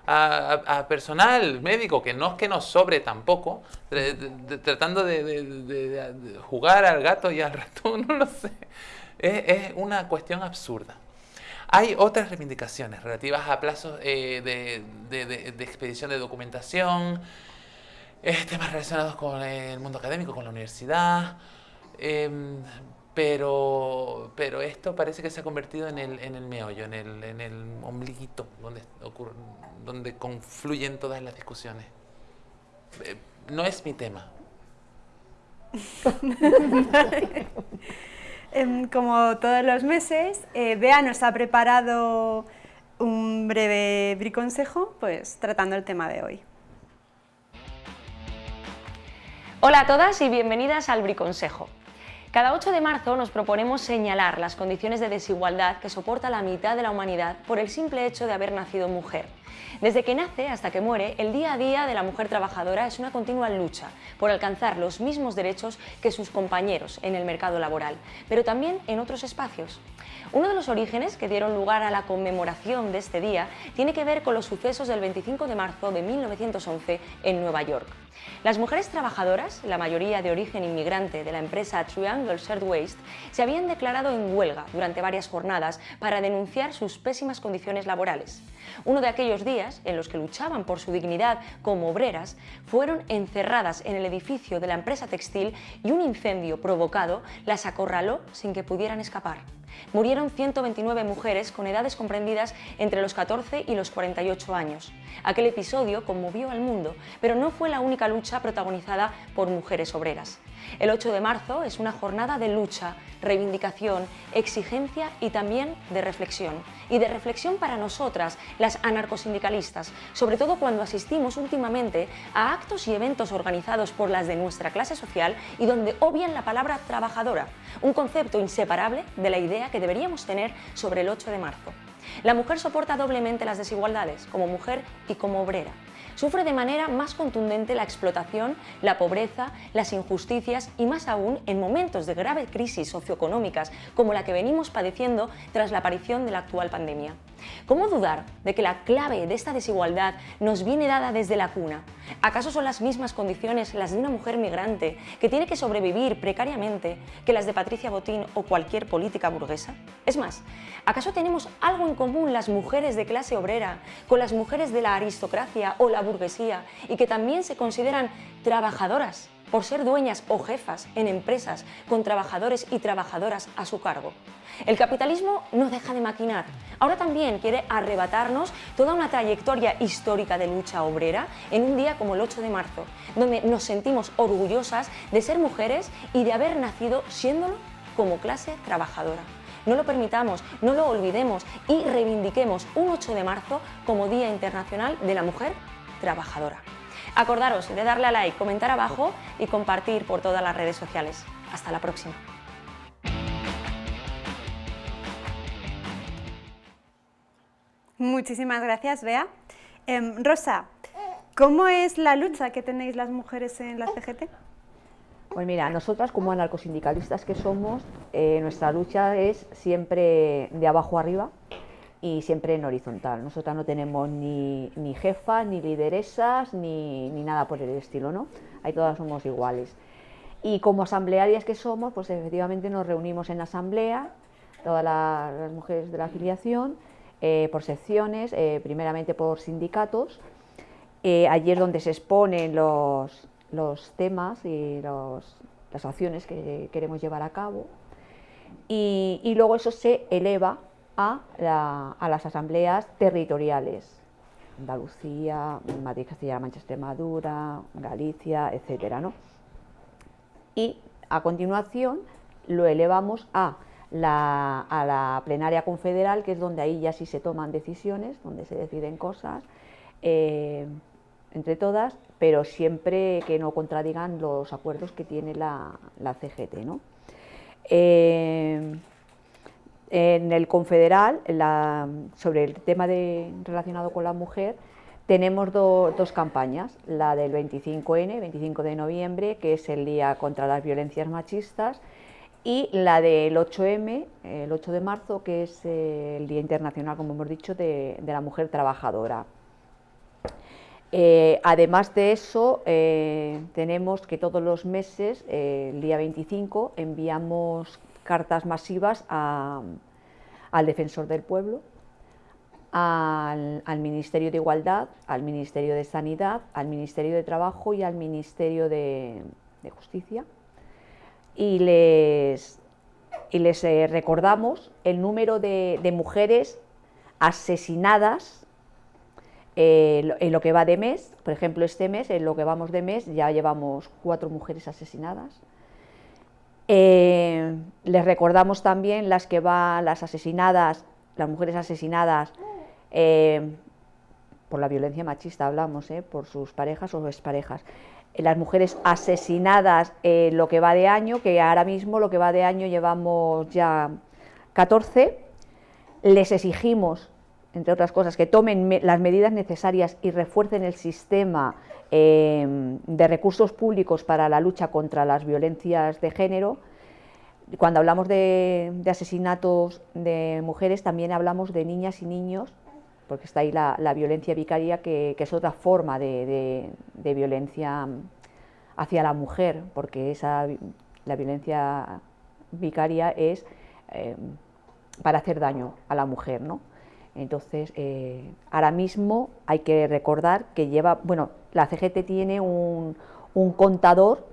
a, personal médico, que no es que nos sobre tampoco, tratando de, jugar al gato y al ratón, <laughs> no lo sé. Es, una cuestión absurda. Hay otras reivindicaciones relativas a plazos eh, de, expedición de documentación, eh, temas relacionados con el mundo académico, con la universidad, em, pero, pero esto parece que se ha convertido en el, en el meollo, en el, en el ombliguito donde, ocurre, donde confluyen todas las discusiones. Eh, no es mi tema. <laughs> Em, como todos los meses, eh, Bea nos ha preparado un breve briconsejo, pues tratando el tema de hoy. Hola a todas y bienvenidas al briconsejo. Cada 8 de marzo nos proponemos señalar las condiciones de desigualdad que soporta la mitad de la humanidad por el simple hecho de haber nacido mujer. Desde que nace hasta que muere, el día a día de la mujer trabajadora es una continua lucha por alcanzar los mismos derechos que sus compañeros en el mercado laboral, pero también en otros espacios. Uno de los orígenes que dieron lugar a la conmemoración de este día tiene que ver con los sucesos del 25 de marzo de 1911 en Nueva York. Las mujeres trabajadoras, la mayoría de origen inmigrante de la empresa Triangle Shirtwaist, se habían declarado en huelga durante varias jornadas para denunciar sus pésimas condiciones laborales. Uno de aquellos días, en los que luchaban por su dignidad como obreras, fueron encerradas en el edificio de la empresa textil y un incendio provocado las acorraló sin que pudieran escapar. Murieron 129 mujeres con edades comprendidas entre los 14 y los 48 años. Aquel episodio conmovió al mundo, pero no fue la única lucha protagonizada por mujeres obreras. El 8 de marzo es una jornada de lucha, reivindicación, exigencia y también de reflexión. Y de reflexión para nosotras, las anarcosindicalistas, sobre todo cuando asistimos últimamente a actos y eventos organizados por las de nuestra clase social y donde obvian la palabra trabajadora, un concepto inseparable de la idea que deberíamos tener sobre el 8 de marzo. La mujer soporta doblemente las desigualdades, como mujer y como obrera. Sufre de manera más contundente la explotación, la pobreza, las injusticias y más aún en momentos de grave crisis socioeconómicas como la que venimos padeciendo tras la aparición de la actual pandemia. ¿Cómo dudar de que la clave de esta desigualdad nos viene dada desde la cuna? ¿Acaso son las mismas condiciones las de una mujer migrante que tiene que sobrevivir precariamente que las de Patricia Botín o cualquier política burguesa? Es más, ¿acaso tenemos algo en común las mujeres de clase obrera con las mujeres de la aristocracia o la y que también se consideran trabajadoras por ser dueñas o jefas en empresas con trabajadores y trabajadoras a su cargo? El capitalismo no deja de maquinar. Ahora también quiere arrebatarnos toda una trayectoria histórica de lucha obrera en un día como el 8 de marzo, donde nos sentimos orgullosas de ser mujeres y de haber nacido siéndolo como clase trabajadora. No lo permitamos, no lo olvidemos y reivindiquemos un 8 de marzo como Día Internacional de la Mujer Trabajadora. Acordaros de darle a like, comentar abajo y compartir por todas las redes sociales. Hasta la próxima. Muchísimas gracias, Bea. Em, Rosa, ¿cómo es la lucha que tenéis las mujeres en la CGT? Pues mira, nosotras como anarcosindicalistas que somos, eh, nuestra lucha es siempre de abajo arriba y siempre en horizontal. Nosotras no tenemos ni, ni jefa, ni lideresas, ni, ni, nada por el estilo, ¿no? Ahí todas somos iguales. Y como asamblearias que somos, pues efectivamente nos reunimos en la asamblea, todas las, mujeres de la afiliación, eh, por secciones, eh, primeramente por sindicatos. Eh, allí es donde se exponen los, los temas y los, las acciones que queremos llevar a cabo. Y luego eso se eleva a, la, a, las asambleas territoriales, Andalucía, Madrid, Castilla-La Mancha, Extremadura, Galicia, etcétera, ¿no? Y a continuación lo elevamos a la, a la plenaria confederal, que es donde ahí ya sí se toman decisiones, donde se deciden cosas eh, entre todas, pero siempre que no contradigan los acuerdos que tiene la, la CGT. ¿no? Eh, en el confederal, sobre el tema relacionado con la mujer, tenemos do, dos campañas, la del 25N, 25 de noviembre, que es el Día contra las Violencias Machistas, y la del 8M, el 8 de marzo, que es el Día Internacional, como hemos dicho, de, la Mujer Trabajadora. Eh, además de eso, eh, tenemos que todos los meses, eh, el día 25, enviamos cartas masivas a, al Defensor del Pueblo, al, Ministerio de Igualdad, al Ministerio de Sanidad, al Ministerio de Trabajo y al Ministerio de, Justicia y les, y les eh, recordamos el número de, de mujeres asesinadas eh, en lo que va de mes, por ejemplo este mes, en lo que vamos de mes ya llevamos cuatro mujeres asesinadas. Eh, les recordamos también las que van, las asesinadas, las mujeres asesinadas eh, por la violencia machista, hablamos, eh, por sus parejas o exparejas. Las mujeres asesinadas lo que va de año, que ahora mismo lo que va de año llevamos ya 14, les exigimos, entre otras cosas, que tomen me las medidas necesarias y refuercen el sistema eh, de recursos públicos para la lucha contra las violencias de género. Cuando hablamos de, asesinatos de mujeres, también hablamos de niñas y niños porque está ahí la, violencia vicaria, que, es otra forma de, violencia hacia la mujer, porque esa, la violencia vicaria es eh, para hacer daño a la mujer, ¿no? Entonces, eh, ahora mismo hay que recordar que lleva, bueno, la CGT tiene un, contador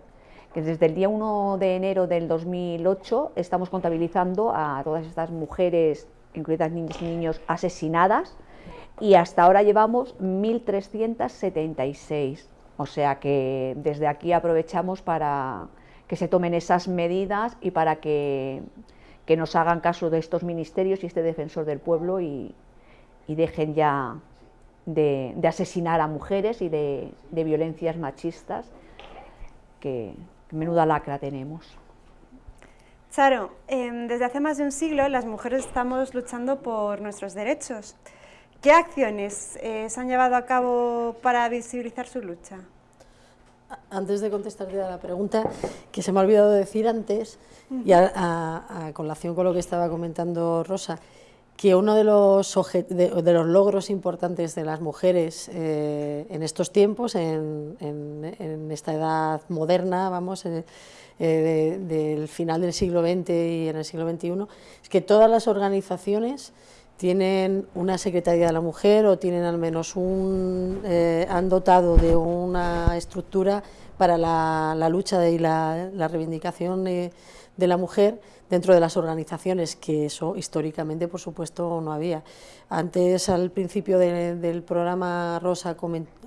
que desde el día 1 de enero del 2008 estamos contabilizando a todas estas mujeres, incluidas niñas y niños, asesinadas, y hasta ahora llevamos 1.376. O sea que desde aquí aprovechamos para que se tomen esas medidas y para que, que nos hagan caso de estos ministerios y este defensor del pueblo y, y dejen ya de, de, asesinar a mujeres y de, de violencias machistas, que, que menuda lacra tenemos. Charo, eh, desde hace más de un siglo las mujeres estamos luchando por nuestros derechos. ¿Qué acciones eh, se han llevado a cabo para visibilizar su lucha? Antes de contestarte a la pregunta, que se me ha olvidado decir antes, y a, colación con lo que estaba comentando Rosa, que uno de los, de, los logros importantes de las mujeres eh, en estos tiempos, en, esta edad moderna, vamos, eh, del final del siglo XX y en el siglo XXI, es que todas las organizaciones tienen una Secretaría de la Mujer o tienen al menos un, eh, han dotado de una estructura para la, lucha y la, reivindicación de, la mujer dentro de las organizaciones, que eso históricamente, por supuesto, no había. Antes, al principio del programa Rosa,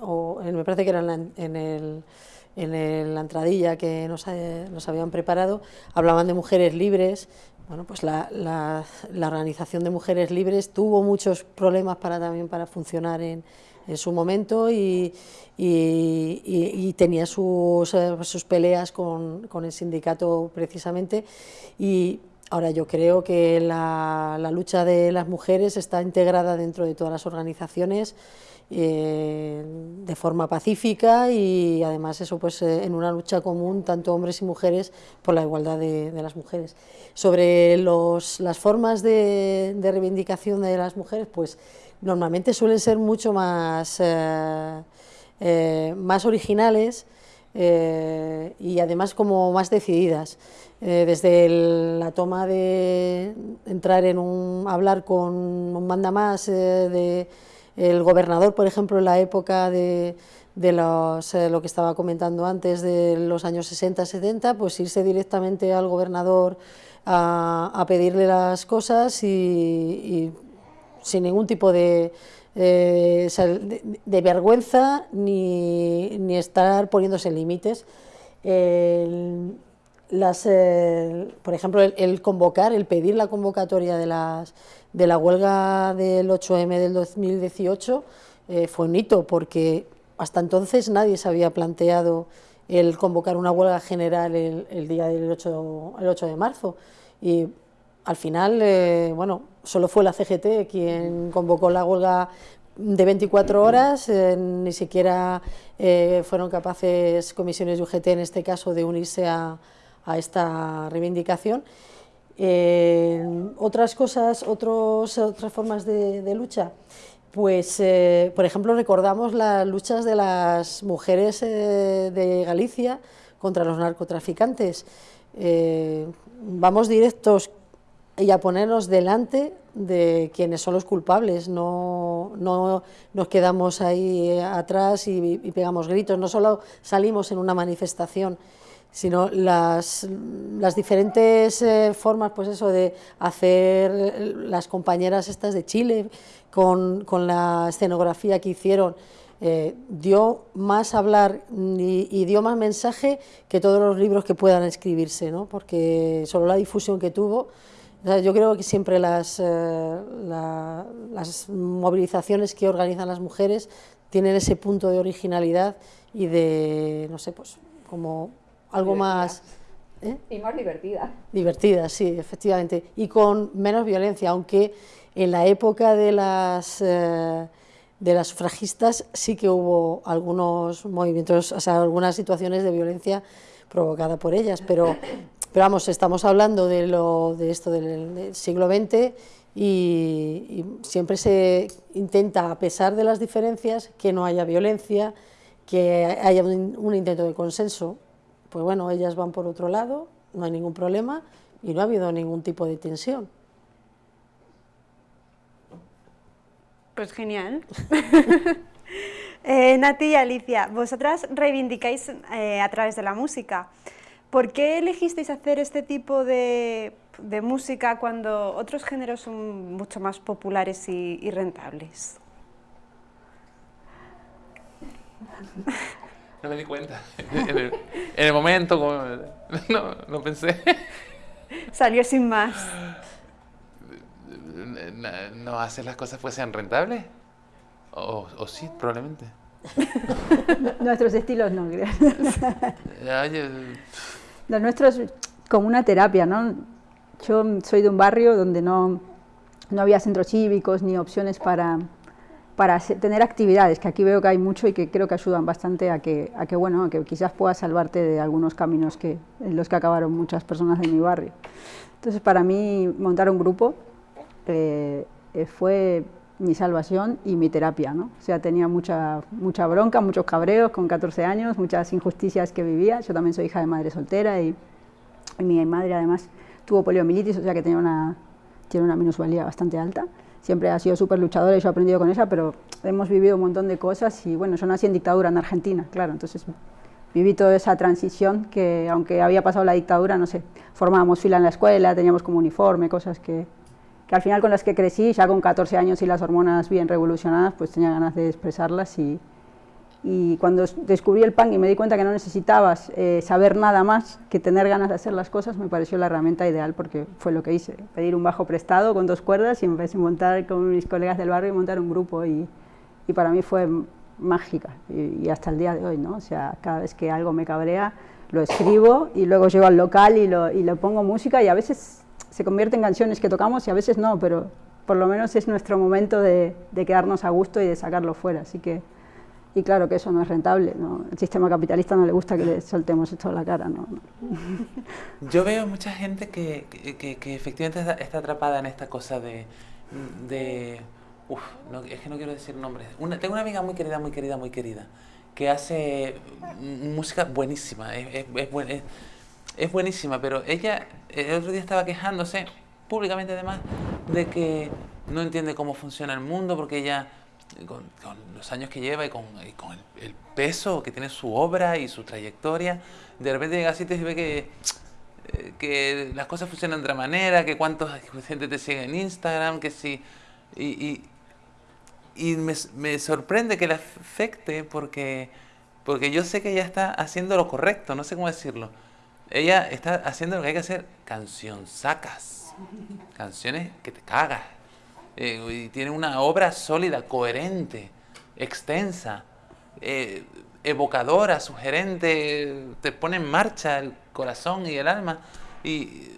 o, me parece que era en, el, en la entradilla que nos, nos habían preparado, hablaban de mujeres libres, bueno, pues la, la, Organización de Mujeres Libres tuvo muchos problemas para, también para funcionar en, en su momento y, tenía sus, eh, peleas con, el sindicato precisamente y ahora yo creo que la, la, lucha de las mujeres está integrada dentro de todas las organizaciones eh, de forma pacífica y además eso pues eh, en una lucha común tanto hombres y mujeres por la igualdad de, las mujeres. Sobre los, las formas de, reivindicación de las mujeres pues normalmente suelen ser mucho más, eh, más originales y además como más decididas. desde la toma de entrar en un hablar con un manda más de gobernador, por ejemplo, en la época de, los, eh, lo que estaba comentando antes, de los años 60-70, pues irse directamente al gobernador a, pedirle las cosas y, sin ningún tipo de, eh, de, vergüenza ni, ni, estar poniéndose límites. las, eh, por ejemplo, el, convocar, el pedir la convocatoria de las de la huelga del 8M del 2018 eh, fue un hito porque hasta entonces nadie se había planteado el convocar una huelga general el, día del 8, el 8 de marzo al final, eh, bueno, solo fue la CGT quien convocó la huelga de 24 horas, eh, ni siquiera fueron capaces comisiones de UGT en este caso de unirse a, esta reivindicación otras cosas, otras formas de, lucha, pues, eh, por ejemplo, recordamos las luchas de las mujeres eh, de Galicia contra los narcotraficantes. Eh, vamos directos y a ponernos delante de quienes son los culpables, no, no nos quedamos ahí atrás y, y pegamos gritos, no solo salimos en una manifestación, sino las, las diferentes eh, formas pues eso, de hacer las compañeras estas de Chile con, con la escenografía que hicieron, eh, dio más hablar y, dio más mensaje que todos los libros que puedan escribirse, ¿no? porque solo la difusión que tuvo, yo creo que siempre las, eh, las movilizaciones que organizan las mujeres tienen ese punto de originalidad y de, no sé, pues como algo más... ¿eh? Y más divertida. Divertida, sí, efectivamente. Y con menos violencia, aunque en la época de las, eh, de las sufragistas sí que hubo algunos movimientos, o sea, algunas situaciones de violencia provocada por ellas, pero, pero vamos, estamos hablando de, lo, de esto del, siglo XX y, siempre se intenta, a pesar de las diferencias, que no haya violencia, que haya un intento de consenso pues bueno, ellas van por otro lado, no hay ningún problema y no ha habido ningún tipo de tensión. Pues genial. <laughs> eh, Nati y Alicia, vosotras reivindicáis eh, a través de la música. ¿Por qué elegisteis hacer este tipo de, música cuando otros géneros son mucho más populares y rentables? No me di cuenta. En el, momento, no, no pensé. Salió sin más. ¿No hacer las cosas fuesen rentables? O, o sí, probablemente. <laughs> Nuestros estilos no, creo. Los nuestros como una terapia, ¿no? Yo soy de un barrio donde no, no había centros cívicos ni opciones para, para tener actividades, que aquí veo que hay mucho y que creo que ayudan bastante a que, a que, bueno, que quizás puedas salvarte de algunos caminos que, en los que acabaron muchas personas de mi barrio. Entonces, para mí, montar un grupo eh, eh, fue mi salvación y mi terapia, ¿no? O sea, tenía mucha, mucha bronca, muchos cabreos con 14 años, muchas injusticias que vivía. Yo también soy hija de madre soltera y, mi madre además tuvo poliomielitis, o sea que tenía una, tiene una minusvalía bastante alta siempre ha sido súper luchadora y yo he aprendido con ella, pero hemos vivido un montón de cosas y bueno, yo nací en dictadura en Argentina, claro, entonces viví toda esa transición que aunque había pasado la dictadura, no sé, formábamos fila en la escuela, teníamos como uniforme, cosas que, al final con las que crecí, ya con 14 años y las hormonas bien revolucionadas, pues tenía ganas de expresarlas y, y cuando descubrí el punk y me di cuenta que no necesitabas eh, saber nada más que tener ganas de hacer las cosas, me pareció la herramienta ideal porque fue lo que hice, pedir un bajo prestado con dos cuerdas y empecé a montar con mis colegas del barrio y montar un grupo y, para mí fue mágica y, hasta el día de hoy, ¿no? O sea, cada vez que algo me cabrea lo escribo y luego llego al local y lo, y lo pongo música y a veces se convierte en canciones que tocamos y a veces no, pero por lo menos es nuestro momento de, de quedarnos a gusto y de sacarlo fuera, así que y claro que eso no es rentable, ¿no? el sistema capitalista no le gusta que le soltemos esto a la cara. ¿no? <laughs> Yo veo mucha gente que, que, que efectivamente está, está, atrapada en esta cosa de... de uf, no, es que no quiero decir nombres. Una, tengo una amiga muy querida, muy querida, muy querida, que hace música buenísima, es, es, es, buen, es, es buenísima, pero ella el otro día estaba quejándose, públicamente además, de que no entiende cómo funciona el mundo, porque ella con, con, los años que lleva y con, el, peso que tiene su obra y su trayectoria, de repente llega a sitios y ve que, eh, que las cosas funcionan de otra manera, que cuánta gente te sigue en Instagram, que si... Y, y, y me, me, sorprende que le afecte porque, porque yo sé que ella está haciendo lo correcto, no sé cómo decirlo. Ella está haciendo lo que hay que hacer, canción sacas, canciones que te cagas eh, y tiene una obra sólida, coherente, extensa, eh, evocadora, sugerente, te pone en marcha el corazón y el alma. Y,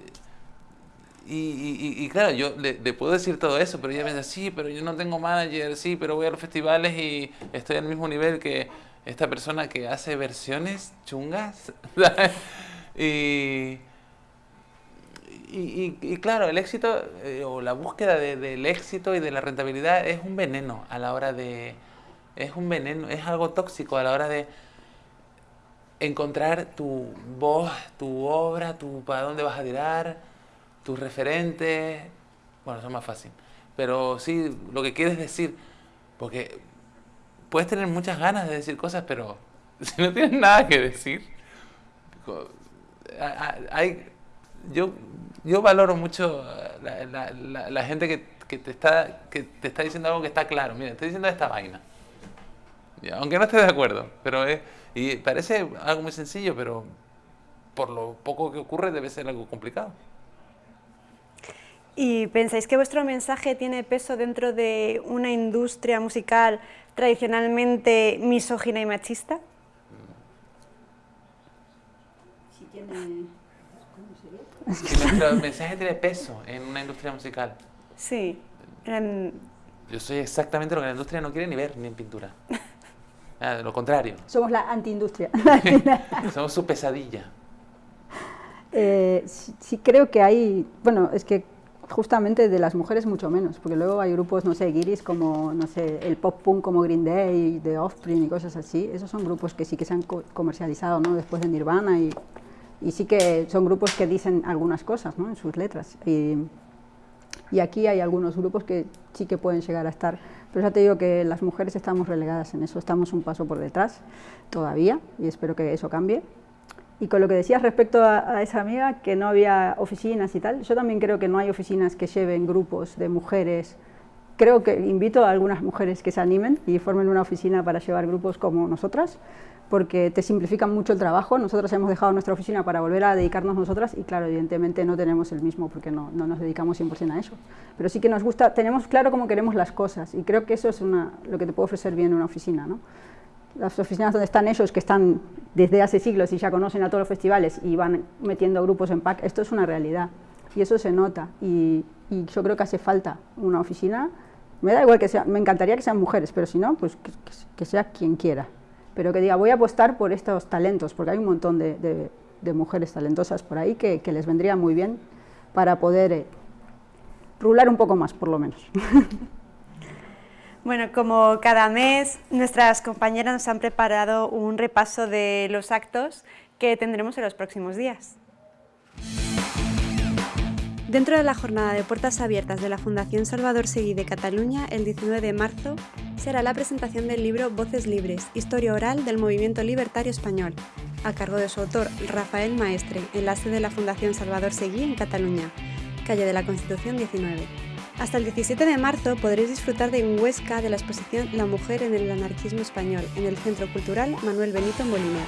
y, y, claro, yo le, puedo decir todo eso, pero ella me dice, sí, pero yo no tengo manager, sí, pero voy a los festivales y estoy al mismo nivel que esta persona que hace versiones chungas. <laughs> y y, y, y, claro, el éxito eh, o la búsqueda de, del éxito y de la rentabilidad es un veneno a la hora de... Es un veneno, es algo tóxico a la hora de encontrar tu voz, tu obra, tu para dónde vas a tirar, tus referentes. Bueno, eso es más fácil. Pero sí, lo que quieres decir, porque puedes tener muchas ganas de decir cosas, pero <laughs> si no tienes nada que decir, hay, yo yo valoro mucho la, la, la, la gente que, que, te está, que te está diciendo algo que está claro. Mira, estoy diciendo esta vaina. Aunque no esté de acuerdo. pero es, Y parece algo muy sencillo, pero por lo poco que ocurre debe ser algo complicado. ¿Y pensáis que vuestro mensaje tiene peso dentro de una industria musical tradicionalmente misógina y machista? Sí tiene si nuestro mensaje tiene peso en una industria musical. Sí. En... Yo soy exactamente lo que la industria no quiere ni ver, ni en pintura. Ah, lo contrario. Somos la antiindustria. <laughs> Somos su pesadilla. Eh, sí, sí, creo que hay, bueno, es que justamente de las mujeres mucho menos, porque luego hay grupos, no sé, guiris como, no sé, el pop punk como Green Day, The Offspring y cosas así, esos son grupos que sí que se han co comercializado, ¿no? Después de Nirvana y y sí que son grupos que dicen algunas cosas ¿no? en sus letras. Y, y, aquí hay algunos grupos que sí que pueden llegar a estar, pero ya te digo que las mujeres estamos relegadas en eso, estamos un paso por detrás todavía y espero que eso cambie. Y con lo que decías respecto a, a esa amiga, que no había oficinas y tal, yo también creo que no hay oficinas que lleven grupos de mujeres creo que invito a algunas mujeres que se animen y formen una oficina para llevar grupos como nosotras, porque te simplifican mucho el trabajo. Nosotros hemos dejado nuestra oficina para volver a dedicarnos nosotras y claro, evidentemente no tenemos el mismo porque no, no nos dedicamos 100% a eso. Pero sí que nos gusta, tenemos claro cómo queremos las cosas y creo que eso es una, lo que te puede ofrecer bien una oficina. ¿no? Las oficinas donde están ellos, que están desde hace siglos y ya conocen a todos los festivales y van metiendo grupos en pack, esto es una realidad y eso se nota y, y yo creo que hace falta una oficina Me da igual que sea, me encantaría que sean mujeres, pero si no, pues que, que- sea quien quiera. Pero que diga, voy a apostar por estos talentos, porque hay un montón de, de- de mujeres talentosas por ahí que, que les vendría muy bien para poder eh, rular un poco más, por lo menos. <laughs> Bueno, como cada mes, nuestras compañeras nos han preparado un repaso de los actos que tendremos en los próximos días. Dentro de la jornada de puertas abiertas de la Fundación Salvador Seguí de Cataluña, el 19 de marzo, será la presentación del libro Voces Libres, Historia Oral del Movimiento Libertario Español, a cargo de su autor Rafael Maestre, en la sede de la Fundación Salvador Seguí en Cataluña, calle de la Constitución 19. Hasta el 17 de marzo podréis disfrutar de en Huesca de la exposición La mujer en el anarquismo español en el Centro Cultural Manuel Benito Moliner.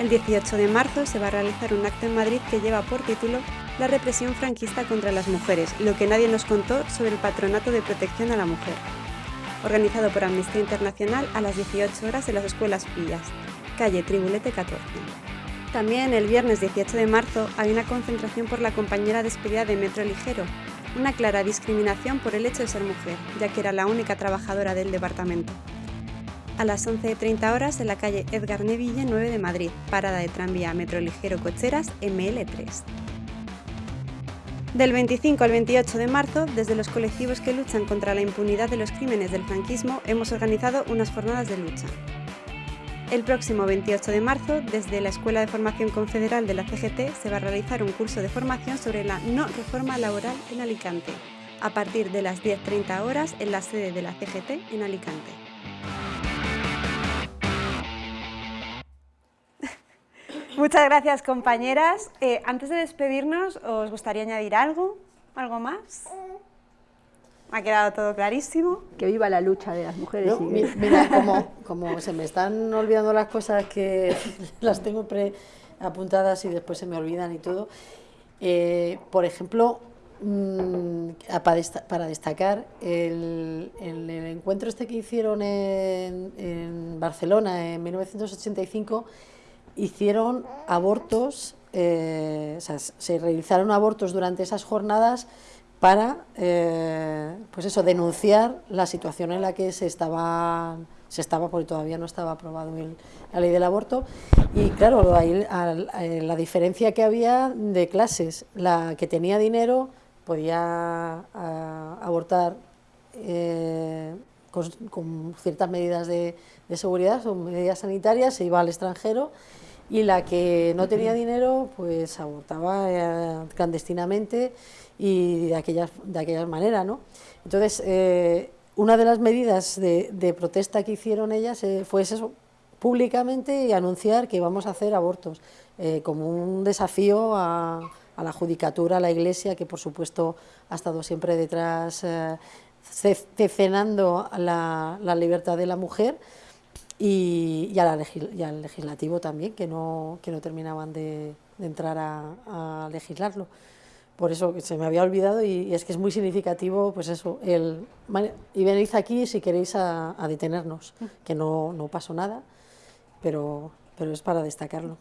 El 18 de marzo se va a realizar un acto en Madrid que lleva por título La represión franquista contra las mujeres, lo que nadie nos contó sobre el patronato de protección a la mujer. Organizado por Amnistía Internacional a las 18 horas en las escuelas Pillas, calle Tribulete 14. También el viernes 18 de marzo hay una concentración por la compañera despedida de Metro Ligero, una clara discriminación por el hecho de ser mujer, ya que era la única trabajadora del departamento. A las 11.30 horas en la calle Edgar Neville 9 de Madrid, parada de tranvía Metro Ligero Cocheras ML3. Del 25 al 28 de marzo, desde los colectivos que luchan contra la impunidad de los crímenes del franquismo, hemos organizado unas jornadas de lucha. El próximo 28 de marzo, desde la Escuela de Formación Confederal de la CGT, se va a realizar un curso de formación sobre la no reforma laboral en Alicante, a partir de las 10.30 horas en la sede de la CGT en Alicante. Muchas gracias, compañeras. Eh, antes de despedirnos, ¿os gustaría añadir algo? ¿Algo más? Ha quedado todo clarísimo. Que viva la lucha de las mujeres. No, y mira, como, <laughs> como se me están olvidando las cosas que <laughs> las tengo pre apuntadas y después se me olvidan y todo, eh, por ejemplo, mm, a- para, desta- para destacar, el, el- el encuentro este que hicieron en, en Barcelona en 1985, hicieron abortos, eh, o sea, se realizaron abortos durante esas jornadas para eh, pues eso, denunciar la situación en la que se estaba, se estaba porque todavía no estaba aprobado el- la ley del aborto. Y claro, ahí, eh, la diferencia que había de clases, la que tenía dinero podía ah, abortar con, con ciertas medidas de, de seguridad o medidas sanitarias, se iba al extranjero y la que no tenía dinero pues abortaba eh, clandestinamente y de aquellas, de aquellas maneras, ¿no? Entonces, eh, una de las medidas de, de protesta que hicieron ellas eh, fue eso, públicamente y anunciar que íbamos a hacer abortos, eh, como un desafío a, a la judicatura, a la Iglesia, que por supuesto ha estado siempre detrás, ce- cecenando la, la libertad de la mujer y, y, a la legis- y al legislativo también, que no, que no terminaban de, de entrar a, a legislarlo. Por eso se me había olvidado y, y es que es muy significativo, pues eso, el, "Vale, y venid aquí si queréis a, a detenernos, que no, no pasó nada, pero, pero es para destacarlo.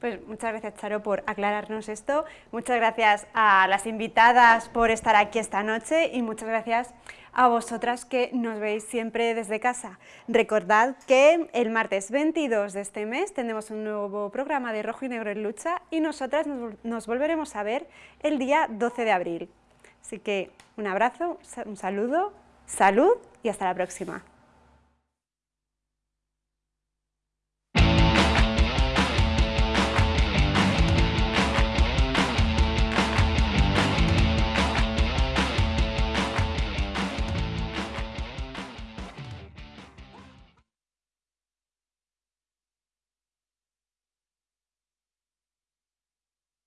Pues muchas gracias, Charo, por aclararnos esto. Muchas gracias a las invitadas por estar aquí esta noche y muchas gracias a vosotras que nos veis siempre desde casa. Recordad que el martes 22 de este mes tendremos un nuevo programa de Rojo y Negro en Lucha y nosotras nos, vol- nos volveremos a ver el día 12 de abril. Así que un abrazo, un saludo, salud y hasta la próxima.